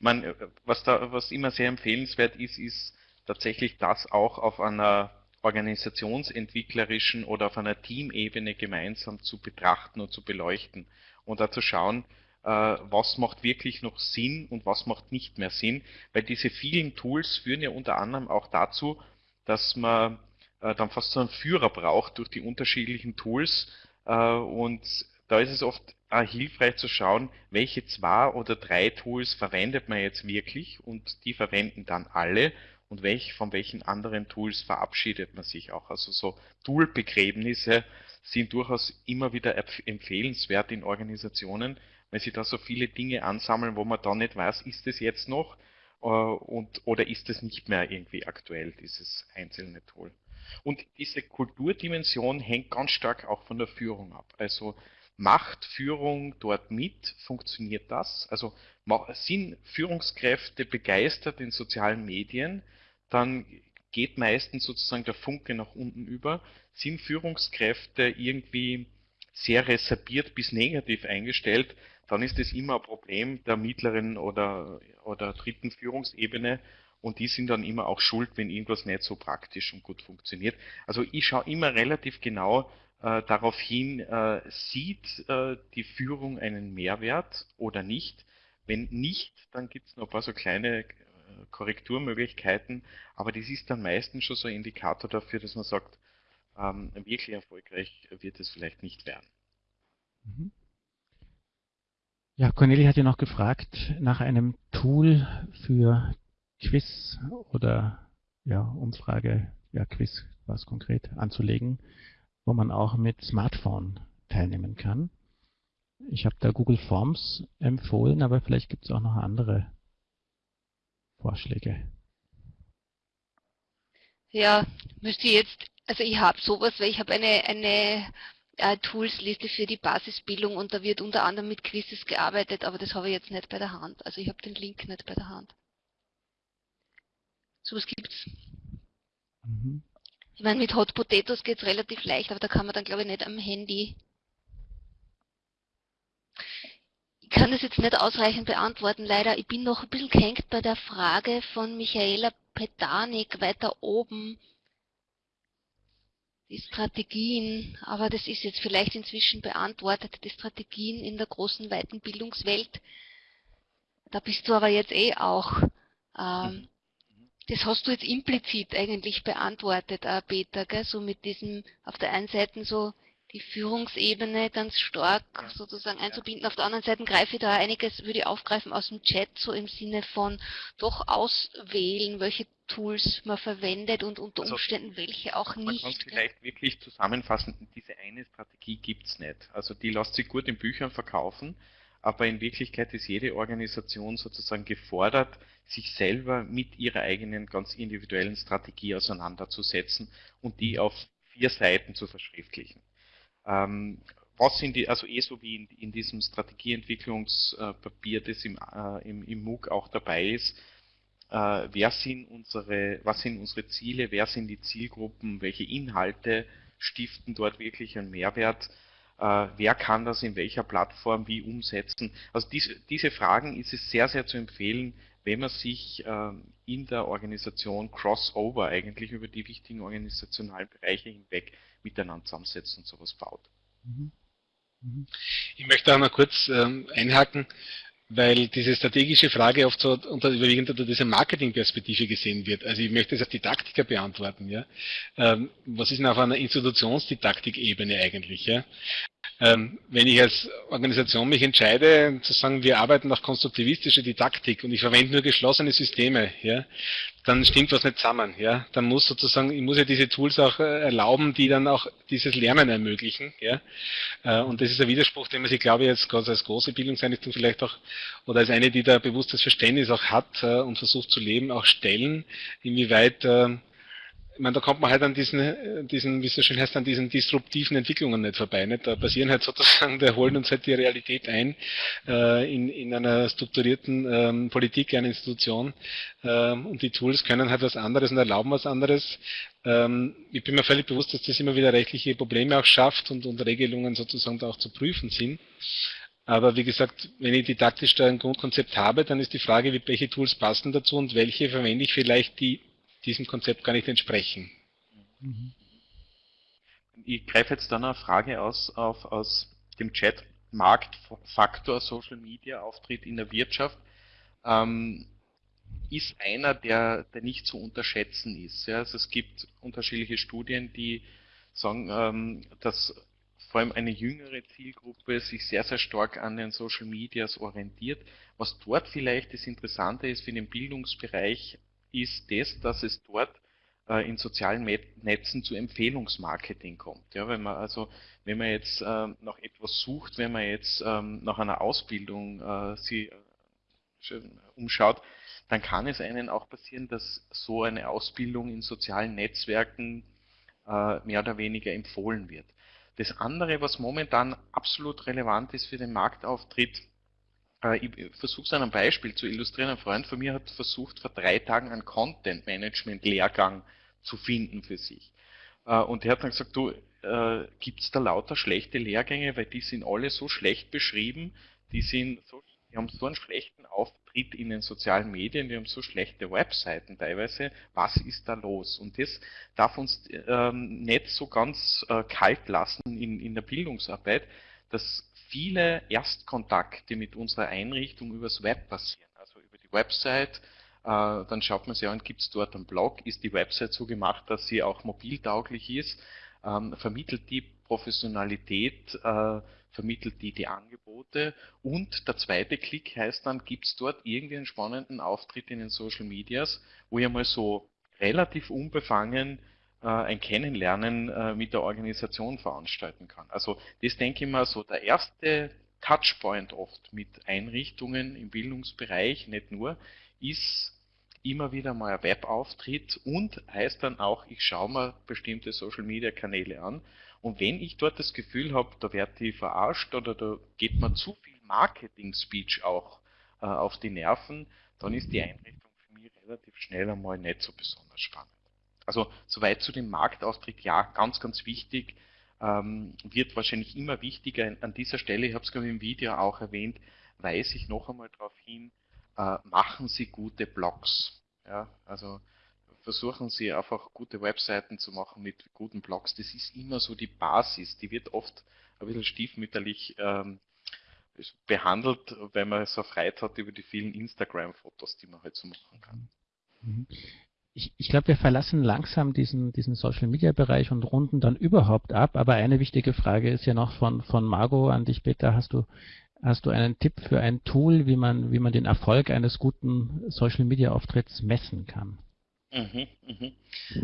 Man, was, da, was immer sehr empfehlenswert ist, ist tatsächlich das auch auf einer organisationsentwicklerischen oder auf einer Teamebene gemeinsam zu betrachten und zu beleuchten und da zu schauen, äh, was macht wirklich noch Sinn und was macht nicht mehr Sinn, weil diese vielen Tools führen ja unter anderem auch dazu, dass man äh, dann fast so einen Führer braucht durch die unterschiedlichen Tools äh, und da ist es oft auch hilfreich zu schauen, welche zwei oder drei Tools verwendet man jetzt wirklich und die verwenden dann alle und welch, von welchen anderen Tools verabschiedet man sich auch. Also so Toolbegräbnisse sind durchaus immer wieder empfehlenswert in Organisationen, weil sie da so viele Dinge ansammeln, wo man dann nicht weiß, ist es jetzt noch äh, und, oder ist es nicht mehr irgendwie aktuell, dieses einzelne Tool. Und diese Kulturdimension hängt ganz stark auch von der Führung ab. Also macht Führung dort mit? Funktioniert das? Also sind Führungskräfte begeistert in sozialen Medien? Dann geht meistens sozusagen der Funke nach unten über. Sind Führungskräfte irgendwie sehr reserviert bis negativ eingestellt, dann ist es immer ein Problem der mittleren oder, oder dritten Führungsebene und die sind dann immer auch schuld, wenn irgendwas nicht so praktisch und gut funktioniert. Also ich schaue immer relativ genau, äh, darauf hin, äh, sieht äh, die Führung einen Mehrwert oder nicht. Wenn nicht, dann gibt es noch ein paar so kleine Korrekturmöglichkeiten, aber das ist dann meistens schon so ein Indikator dafür, dass man sagt, ähm, wirklich erfolgreich wird es vielleicht nicht werden. Mhm. Ja, Cornelia hat ja noch gefragt nach einem Tool für Quiz oder ja, Umfrage, ja, Quiz was konkret anzulegen wo man auch mit Smartphone teilnehmen kann. Ich habe da Google Forms empfohlen, aber vielleicht gibt es auch noch andere Vorschläge. Ja, müsste ich jetzt, also ich habe sowas, weil ich habe eine, eine äh, Toolsliste für die Basisbildung und da wird unter anderem mit Quizzes gearbeitet, aber das habe ich jetzt nicht bei der Hand. Also ich habe den Link nicht bei der Hand. Sowas gibt's. Mhm. Ich meine, mit Hot Potatoes geht es relativ leicht, aber da kann man dann, glaube ich, nicht am Handy. Ich kann das jetzt nicht ausreichend beantworten, leider. Ich bin noch ein bisschen gehängt bei der Frage von Michaela Petanik weiter oben. Die Strategien, aber das ist jetzt vielleicht inzwischen beantwortet, die Strategien in der großen, weiten Bildungswelt. Da bist du aber jetzt eh auch. Ähm, das hast du jetzt implizit eigentlich beantwortet, äh, Peter, gell? so mit diesem, auf der einen Seite so die Führungsebene ganz stark sozusagen einzubinden. Auf der anderen Seite greife ich da einiges, würde ich aufgreifen aus dem Chat, so im Sinne von doch auswählen, welche Tools man verwendet und unter also, Umständen welche auch nicht. Man kann vielleicht wirklich zusammenfassen, diese eine Strategie gibt es nicht. Also die lässt sich gut in Büchern verkaufen, aber in Wirklichkeit ist jede Organisation sozusagen gefordert, sich selber mit ihrer eigenen ganz individuellen Strategie auseinanderzusetzen und die auf vier Seiten zu verschriftlichen. Ähm, was sind die, also eh so wie in, in diesem Strategieentwicklungspapier, das im, äh, im, im MOOC auch dabei ist, äh, wer sind unsere, was sind unsere Ziele, wer sind die Zielgruppen, welche Inhalte stiften dort wirklich einen Mehrwert, wer kann das in welcher Plattform wie umsetzen. Also diese, diese Fragen ist es sehr, sehr zu empfehlen, wenn man sich äh, in der Organisation Crossover eigentlich über die wichtigen organisationalen Bereiche hinweg miteinander zusammensetzt und sowas baut. Mhm. Mhm. Ich möchte auch noch kurz ähm, einhaken. Weil diese strategische Frage oft so unter, überwiegend unter dieser Marketingperspektive gesehen wird. Also ich möchte es als Didaktiker beantworten. Ja? Ähm, was ist denn auf einer Institutionsdidaktikebene eigentlich? Ja? Ähm, wenn ich als Organisation mich entscheide, zu sagen, wir arbeiten nach konstruktivistischer Didaktik und ich verwende nur geschlossene Systeme, ja, dann stimmt was nicht zusammen. Ja? Dann muss sozusagen, ich muss ja diese Tools auch äh, erlauben, die dann auch dieses Lernen ermöglichen. Ja? Äh, und das ist ein Widerspruch, den man sich, glaube ich, jetzt als große Bildungseinrichtung vielleicht auch, oder als eine, die da bewusstes Verständnis auch hat äh, und versucht zu leben, auch stellen, inwieweit ich meine, da kommt man halt an diesen, äh, diesen, wie es so schön heißt, an diesen disruptiven Entwicklungen nicht vorbei. Nicht? Da passieren halt sozusagen, da holen uns halt die Realität ein äh, in, in einer strukturierten ähm, Politik, einer Institution ähm, und die Tools können halt was anderes und erlauben was anderes. Ähm, ich bin mir völlig bewusst, dass das immer wieder rechtliche Probleme auch schafft und, und Regelungen sozusagen da auch zu prüfen sind. Aber wie gesagt, wenn ich didaktisch da ein Grundkonzept habe, dann ist die Frage, welche Tools passen dazu und welche verwende ich vielleicht, die diesem Konzept gar nicht entsprechen. Mhm. Ich greife jetzt dann eine Frage aus, auf, aus dem Chat. Marktfaktor Social Media Auftritt in der Wirtschaft ähm, ist einer, der, der nicht zu unterschätzen ist. Ja? Also es gibt unterschiedliche Studien, die sagen, ähm, dass vor allem eine jüngere Zielgruppe sich sehr, sehr stark an den Social Medias orientiert. Was dort vielleicht das Interessante ist für den Bildungsbereich, ist das, dass es dort äh, in sozialen Netzen zu Empfehlungsmarketing kommt. Ja, wenn man also, wenn man jetzt äh, nach etwas sucht, wenn man jetzt ähm, nach einer Ausbildung äh, sie äh, umschaut, dann kann es einen auch passieren, dass so eine Ausbildung in sozialen Netzwerken äh, mehr oder weniger empfohlen wird. Das andere, was momentan absolut relevant ist für den Marktauftritt, ich versuche es an einem Beispiel zu illustrieren. Ein Freund von mir hat versucht, vor drei Tagen einen Content-Management-Lehrgang zu finden für sich. Äh, und er hat dann gesagt, du, äh, gibt es da lauter schlechte Lehrgänge, weil die sind alle so schlecht beschrieben, die, sind so, die haben so einen schlechten Auftritt in den sozialen Medien, die haben so schlechte Webseiten teilweise. Was ist da los? Und das darf uns ähm, nicht so ganz äh, kalt lassen in, in der Bildungsarbeit, dass viele Erstkontakte mit unserer Einrichtung übers Web passieren, also über die Website. Äh, dann schaut man sich an, gibt es dort einen Blog, ist die Website so gemacht, dass sie auch mobiltauglich ist, ähm, vermittelt die Professionalität, äh, vermittelt die die Angebote und der zweite Klick heißt dann, gibt es dort irgendwie einen spannenden Auftritt in den Social Medias, wo ich mal so relativ unbefangen ein Kennenlernen äh, mit der Organisation veranstalten kann. Also das denke ich mal so der erste Touchpoint oft mit Einrichtungen im Bildungsbereich, nicht nur, ist immer wieder mal ein Webauftritt und heißt dann auch, ich schaue mir bestimmte Social Media Kanäle an und wenn ich dort das Gefühl habe, da werde ich verarscht oder da geht mir zu viel Marketing-Speech auch äh, auf die Nerven, dann ist die Einrichtung für mich relativ schnell einmal nicht so besonders spannend. Also soweit zu dem Marktaustritt, ja, ganz, ganz wichtig, ähm, wird wahrscheinlich immer wichtiger. An dieser Stelle, ich habe es ich im Video auch erwähnt, weise ich noch einmal darauf hin, äh, machen Sie gute Blogs. Ja, also versuchen Sie einfach gute Webseiten zu machen mit guten Blogs. Das ist immer so die Basis. Die wird oft ein bisschen stiefmütterlich ähm, behandelt, wenn man so Freude hat über die vielen Instagram-Fotos, die man halt so machen kann. Ich, ich glaube, wir verlassen langsam diesen, diesen Social-Media-Bereich und runden dann überhaupt ab. Aber eine wichtige Frage ist ja noch von, von Margot an dich, Peter. Hast du, hast du einen Tipp für ein Tool, wie man, wie man den Erfolg eines guten Social-Media-Auftritts messen kann? Mhm, mhm.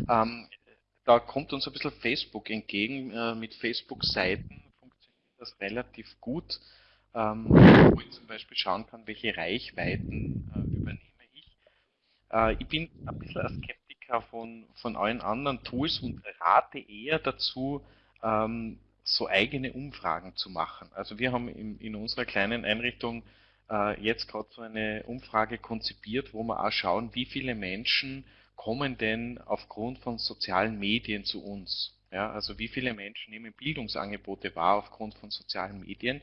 Ähm, da kommt uns ein bisschen Facebook entgegen. Äh, mit Facebook-Seiten funktioniert das relativ gut, ähm, wo ich zum Beispiel schauen kann, welche Reichweiten äh, äh, ich bin ein bisschen ein Skeptiker von, von allen anderen Tools und rate eher dazu, ähm, so eigene Umfragen zu machen. Also wir haben in, in unserer kleinen Einrichtung äh, jetzt gerade so eine Umfrage konzipiert, wo wir auch schauen, wie viele Menschen kommen denn aufgrund von sozialen Medien zu uns. Ja, also wie viele Menschen nehmen Bildungsangebote wahr aufgrund von sozialen Medien.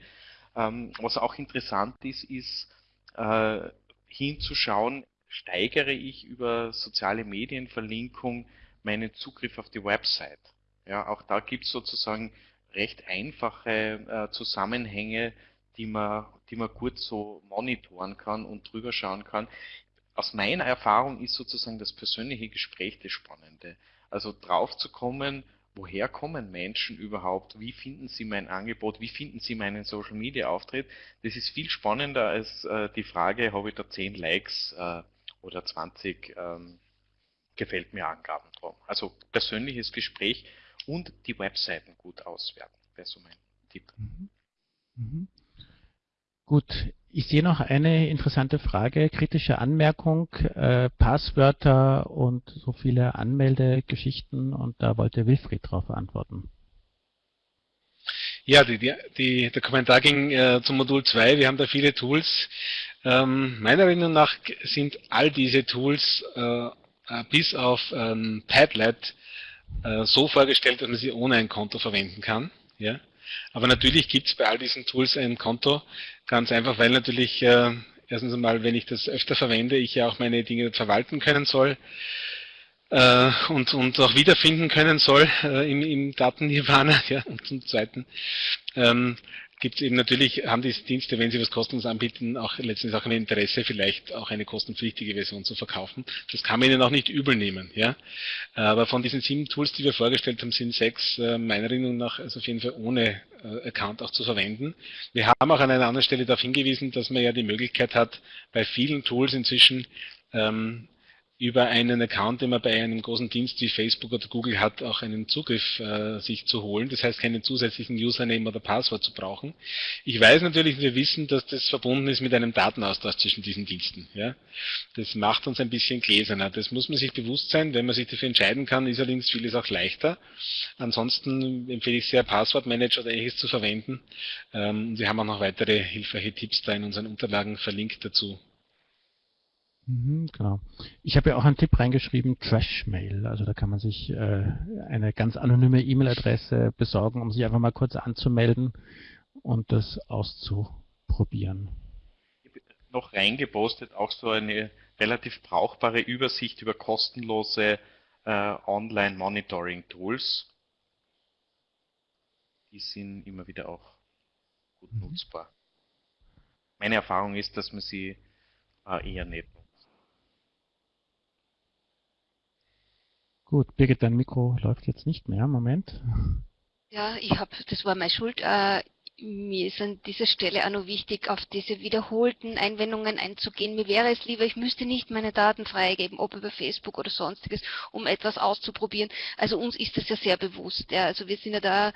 Ähm, was auch interessant ist, ist äh, hinzuschauen, steigere ich über soziale Medienverlinkung meinen Zugriff auf die Website. Ja, auch da gibt es sozusagen recht einfache äh, Zusammenhänge, die man, die man gut so monitoren kann und drüber schauen kann. Aus meiner Erfahrung ist sozusagen das persönliche Gespräch das Spannende. Also drauf zu kommen, woher kommen Menschen überhaupt, wie finden sie mein Angebot, wie finden sie meinen Social Media Auftritt. Das ist viel spannender als äh, die Frage, habe ich da 10 Likes äh, oder 20 ähm, gefällt mir Angaben drum. Also persönliches Gespräch und die Webseiten gut auswerten. wäre so mein Tipp. Mhm. Mhm. Gut, ich sehe noch eine interessante Frage, kritische Anmerkung, äh, Passwörter und so viele Anmeldegeschichten und da wollte Wilfried darauf antworten. Ja, die, die, der Kommentar ging äh, zum Modul 2. Wir haben da viele Tools. Ähm, meiner Meinung nach sind all diese Tools äh, äh bis auf ähm, Padlet äh, so vorgestellt, dass man sie ohne ein Konto verwenden kann. Ja? Aber natürlich gibt es bei all diesen Tools ein Konto, ganz einfach, weil natürlich äh, erstens einmal, wenn ich das öfter verwende, ich ja auch meine Dinge verwalten können soll äh, und, und auch wiederfinden können soll äh, im, im Daten-Nirvana. Ja, und zum Zweiten ähm, gibt es eben natürlich, haben diese Dienste, wenn sie was kostenlos anbieten, auch letztendlich auch ein Interesse, vielleicht auch eine kostenpflichtige Version zu verkaufen. Das kann man ihnen auch nicht übel nehmen. Ja? Aber von diesen sieben Tools, die wir vorgestellt haben, sind sechs äh, meiner Erinnerung nach also auf jeden Fall ohne äh, Account auch zu verwenden. Wir haben auch an einer anderen Stelle darauf hingewiesen, dass man ja die Möglichkeit hat, bei vielen Tools inzwischen ähm, über einen Account, den man bei einem großen Dienst wie Facebook oder Google hat, auch einen Zugriff äh, sich zu holen. Das heißt, keinen zusätzlichen Username oder Passwort zu brauchen. Ich weiß natürlich, wir wissen, dass das verbunden ist mit einem Datenaustausch zwischen diesen Diensten. Ja? Das macht uns ein bisschen gläserner. Das muss man sich bewusst sein. Wenn man sich dafür entscheiden kann, ist allerdings vieles auch leichter. Ansonsten empfehle ich sehr, Passwortmanager oder ähnliches zu verwenden. Ähm, wir haben auch noch weitere hilfreiche Tipps da in unseren Unterlagen verlinkt dazu. Mhm, genau. Ich habe ja auch einen Tipp reingeschrieben, Trashmail. Also da kann man sich äh, eine ganz anonyme E-Mail-Adresse besorgen, um sich einfach mal kurz anzumelden und das auszuprobieren. Ich habe noch reingepostet auch so eine relativ brauchbare Übersicht über kostenlose äh, Online-Monitoring-Tools. Die sind immer wieder auch gut mhm. nutzbar. Meine Erfahrung ist, dass man sie äh, eher nicht Gut, Birgit, dein Mikro läuft jetzt nicht mehr. Moment. Ja, ich habe, das war meine Schuld. Äh, mir ist an dieser Stelle auch noch wichtig, auf diese wiederholten Einwendungen einzugehen. Mir wäre es lieber, ich müsste nicht meine Daten freigeben, ob über Facebook oder sonstiges, um etwas auszuprobieren. Also uns ist das ja sehr bewusst. Ja. Also wir sind ja da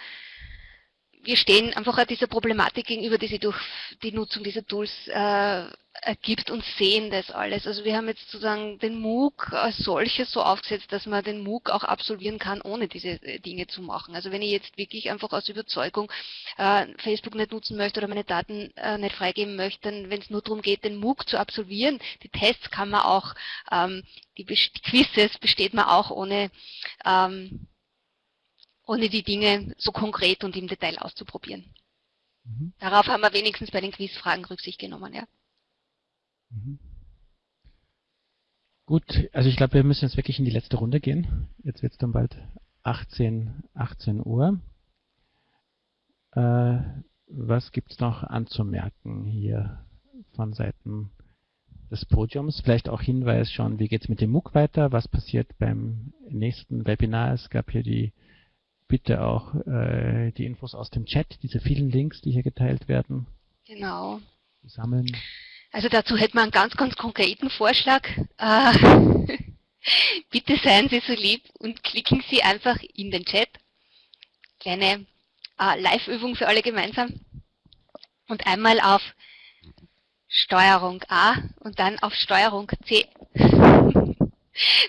wir stehen einfach dieser Problematik gegenüber, die sich durch die Nutzung dieser Tools äh, ergibt und sehen das alles. Also wir haben jetzt sozusagen den MOOC als solches so aufgesetzt, dass man den MOOC auch absolvieren kann, ohne diese Dinge zu machen. Also wenn ich jetzt wirklich einfach aus Überzeugung äh, Facebook nicht nutzen möchte oder meine Daten äh, nicht freigeben möchte, dann wenn es nur darum geht, den MOOC zu absolvieren, die Tests kann man auch, ähm, die Quizzes besteht man auch ohne ähm, ohne die Dinge so konkret und im Detail auszuprobieren. Mhm. Darauf haben wir wenigstens bei den Quizfragen Rücksicht genommen, ja. Mhm. Gut, also ich glaube, wir müssen jetzt wirklich in die letzte Runde gehen. Jetzt wird es dann bald 18, 18 Uhr. Äh, was gibt es noch anzumerken hier von Seiten des Podiums? Vielleicht auch Hinweis schon, wie geht es mit dem MOOC weiter? Was passiert beim nächsten Webinar? Es gab hier die bitte auch äh, die Infos aus dem Chat, diese vielen Links, die hier geteilt werden. Genau. Sammeln. Also dazu hätte man einen ganz, ganz konkreten Vorschlag. Äh, bitte seien Sie so lieb und klicken Sie einfach in den Chat. Kleine äh, Live-Übung für alle gemeinsam. Und einmal auf Steuerung A und dann auf Steuerung C.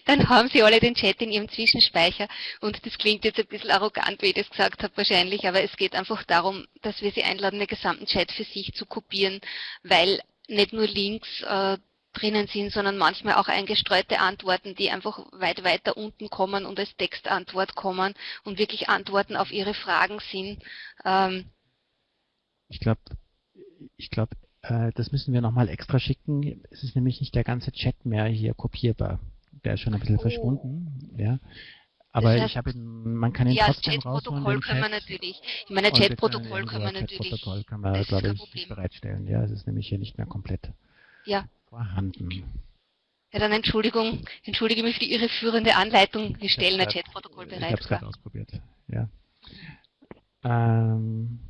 Dann haben Sie alle den Chat in Ihrem Zwischenspeicher und das klingt jetzt ein bisschen arrogant, wie ich das gesagt habe wahrscheinlich, aber es geht einfach darum, dass wir Sie einladen, den gesamten Chat für sich zu kopieren, weil nicht nur Links äh, drinnen sind, sondern manchmal auch eingestreute Antworten, die einfach weit weiter unten kommen und als Textantwort kommen und wirklich Antworten auf Ihre Fragen sind. Ähm, ich glaube, ich glaube, äh, das müssen wir nochmal extra schicken. Es ist nämlich nicht der ganze Chat mehr hier kopierbar der ist schon ein bisschen oh. verschwunden. Ja. Aber das heißt, ich habe man kann ihn ja, trotzdem Chat-Protokoll können wir natürlich. Ich meine, Chat-Protokoll können wir natürlich. Chat-Protokoll kann man, glaube ich, bereitstellen. Ja, es ist nämlich hier nicht mehr komplett ja. vorhanden. Ja, dann Entschuldigung, entschuldige mich für die irreführende Anleitung. Wir stellen ein Chat-Protokoll bereit. Ich habe es gerade ausprobiert. Ja. Ähm,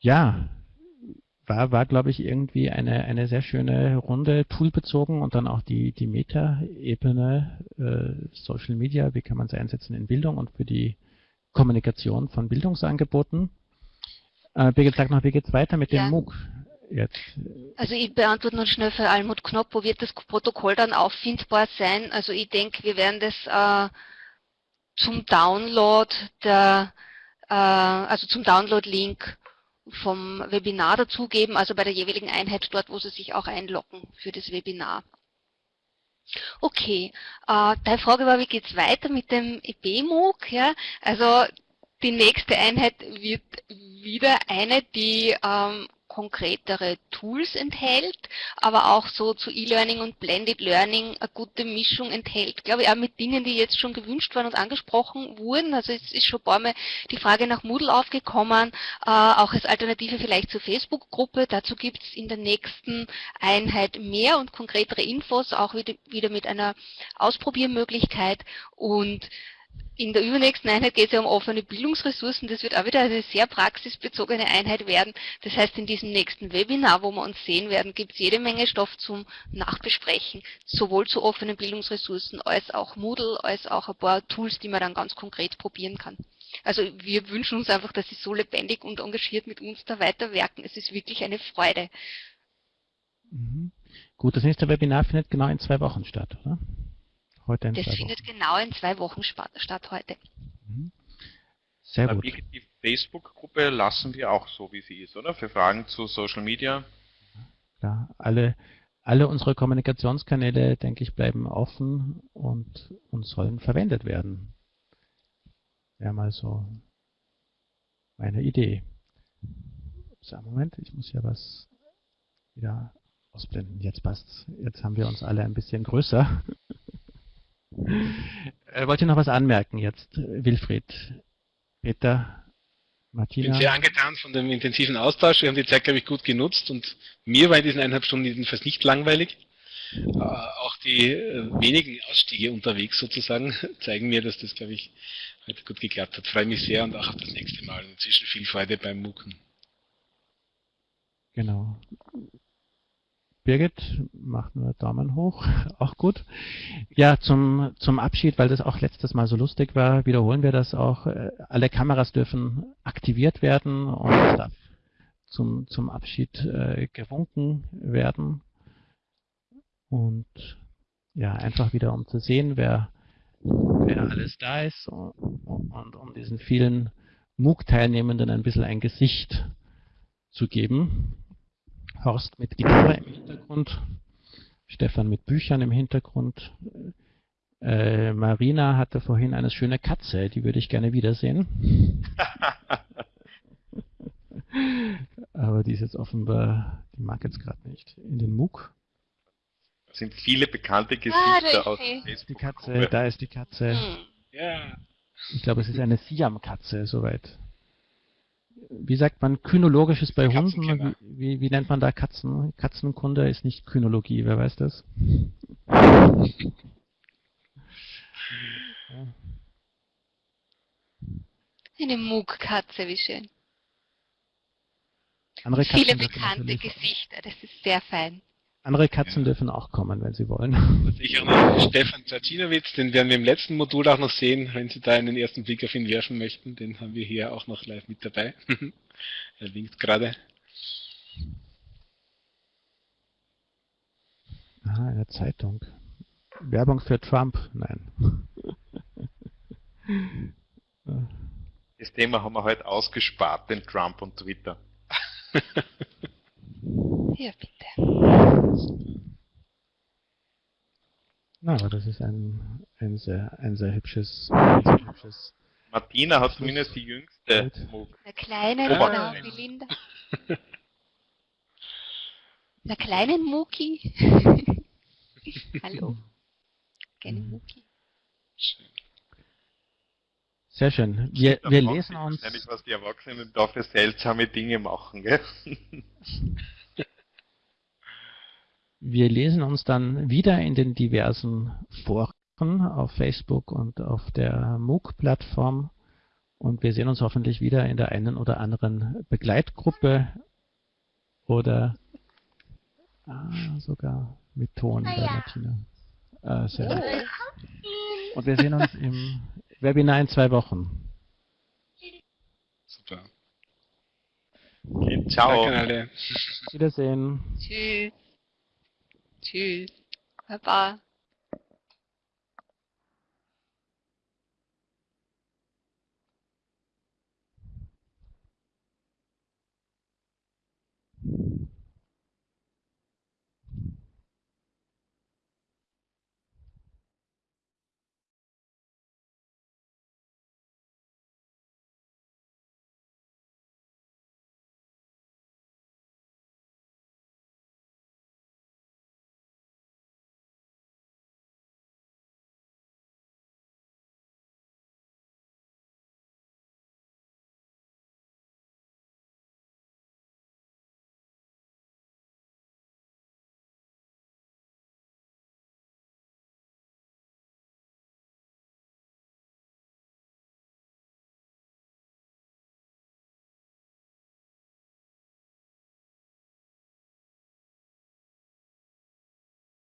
ja, war, war glaube ich, irgendwie eine, eine sehr schöne Runde, toolbezogen und dann auch die, die Meta-Ebene, äh, Social Media, wie kann man es einsetzen in Bildung und für die Kommunikation von Bildungsangeboten. Äh, Birgit, sag noch, wie geht es weiter mit ja. dem MOOC? Jetzt. Also ich beantworte noch schnell für Almut Knopp, wo wird das Protokoll dann auffindbar sein? Also ich denke, wir werden das äh, zum Download der, äh, also zum Download-Link vom Webinar dazugeben, also bei der jeweiligen Einheit dort, wo Sie sich auch einloggen für das Webinar. Okay, äh, deine Frage war, wie geht es weiter mit dem EBMOOC? Ja? Also die nächste Einheit wird wieder eine, die ähm, konkretere Tools enthält, aber auch so zu E-Learning und Blended Learning eine gute Mischung enthält. Glaube ich auch mit Dingen, die jetzt schon gewünscht waren und angesprochen wurden. Also es ist schon ein paar Mal die Frage nach Moodle aufgekommen, äh, auch als Alternative vielleicht zur Facebook-Gruppe. Dazu gibt es in der nächsten Einheit mehr und konkretere Infos, auch wieder, wieder mit einer Ausprobiermöglichkeit und in der übernächsten Einheit geht es ja um offene Bildungsressourcen. Das wird auch wieder eine sehr praxisbezogene Einheit werden. Das heißt, in diesem nächsten Webinar, wo wir uns sehen werden, gibt es jede Menge Stoff zum Nachbesprechen, sowohl zu offenen Bildungsressourcen als auch Moodle, als auch ein paar Tools, die man dann ganz konkret probieren kann. Also wir wünschen uns einfach, dass Sie so lebendig und engagiert mit uns da weiterwerken. Es ist wirklich eine Freude. Mhm. Gut, das nächste Webinar findet genau in zwei Wochen statt, oder? Heute in das zwei findet Wochen. genau in zwei Wochen statt heute. Mhm. Sehr gut. Die Facebook-Gruppe lassen wir auch so, wie sie ist, oder? Für Fragen zu Social Media. Ja, alle, alle unsere Kommunikationskanäle, denke ich, bleiben offen und, und sollen verwendet werden. Wäre mal so meine Idee. So, Moment, ich muss hier was wieder ausblenden. Jetzt passt's. Jetzt haben wir uns alle ein bisschen größer. Äh, wollt ihr noch was anmerken jetzt, Wilfried, Peter, Martina? Ich bin sehr angetan von dem intensiven Austausch. Wir haben die Zeit, glaube ich, gut genutzt und mir war in diesen eineinhalb Stunden jedenfalls nicht langweilig. Äh, auch die äh, wenigen Ausstiege unterwegs sozusagen zeigen mir, dass das, glaube ich, heute gut geklappt hat. Freue mich sehr und auch auf das nächste Mal. Inzwischen viel Freude beim MOOCen. Genau. Birgit macht nur Daumen hoch, auch gut. Ja, zum, zum Abschied, weil das auch letztes Mal so lustig war, wiederholen wir das auch. Äh, alle Kameras dürfen aktiviert werden und darf zum, zum Abschied äh, gewunken werden. Und ja, einfach wieder um zu sehen, wer, wer alles da ist und, und um diesen vielen MOOC-Teilnehmenden ein bisschen ein Gesicht zu geben. Horst mit Gitarre im Hintergrund, Stefan mit Büchern im Hintergrund. Äh, Marina hatte vorhin eine schöne Katze, die würde ich gerne wiedersehen. Aber die ist jetzt offenbar, die mag jetzt gerade nicht. In den MOOC. Das sind viele bekannte Gesichter ah, aus Facebook. Die Katze, da ist die Katze. Hm. Ja. Ich glaube, es ist eine Siam-Katze, soweit wie sagt man, kynologisches bei Hunden? Wie, wie, nennt man da Katzen? Katzenkunde ist nicht Kynologie, wer weiß das? Eine Muggkatze, wie schön. Andere Viele bekannte Gesichter, das ist sehr fein. Andere Katzen dürfen auch kommen, wenn sie wollen. Was ich auch noch Stefan Zacinowitz, den werden wir im letzten Modul auch noch sehen, wenn Sie da einen ersten Blick auf ihn werfen möchten. Den haben wir hier auch noch live mit dabei. er winkt gerade. Aha, eine Zeitung. Werbung für Trump? Nein. Das Thema haben wir heute ausgespart, den Trump und Twitter. Hier bitte. Na, aber das ist ein, ein, sehr, ein sehr hübsches, ein sehr hübsches Martina hat zumindest die jüngste Der kleine, genau, wie Linda. Der kleinen Muki. Hallo. Kleine Muki. Sehr schön. Wir, wir lesen uns. Wahrscheinlich, was die Erwachsenen da für seltsame Dinge machen, gell? wir lesen uns dann wieder in den diversen Foren auf Facebook und auf der MOOC-Plattform und wir sehen uns hoffentlich wieder in der einen oder anderen Begleitgruppe oder ah, sogar mit Ton bei Martina. Äh, sehr Und wir sehen uns im Webinar in zwei Wochen. Super. Okay, ciao. Danke alle. Wiedersehen. Tschüss. Tschüss. Baba.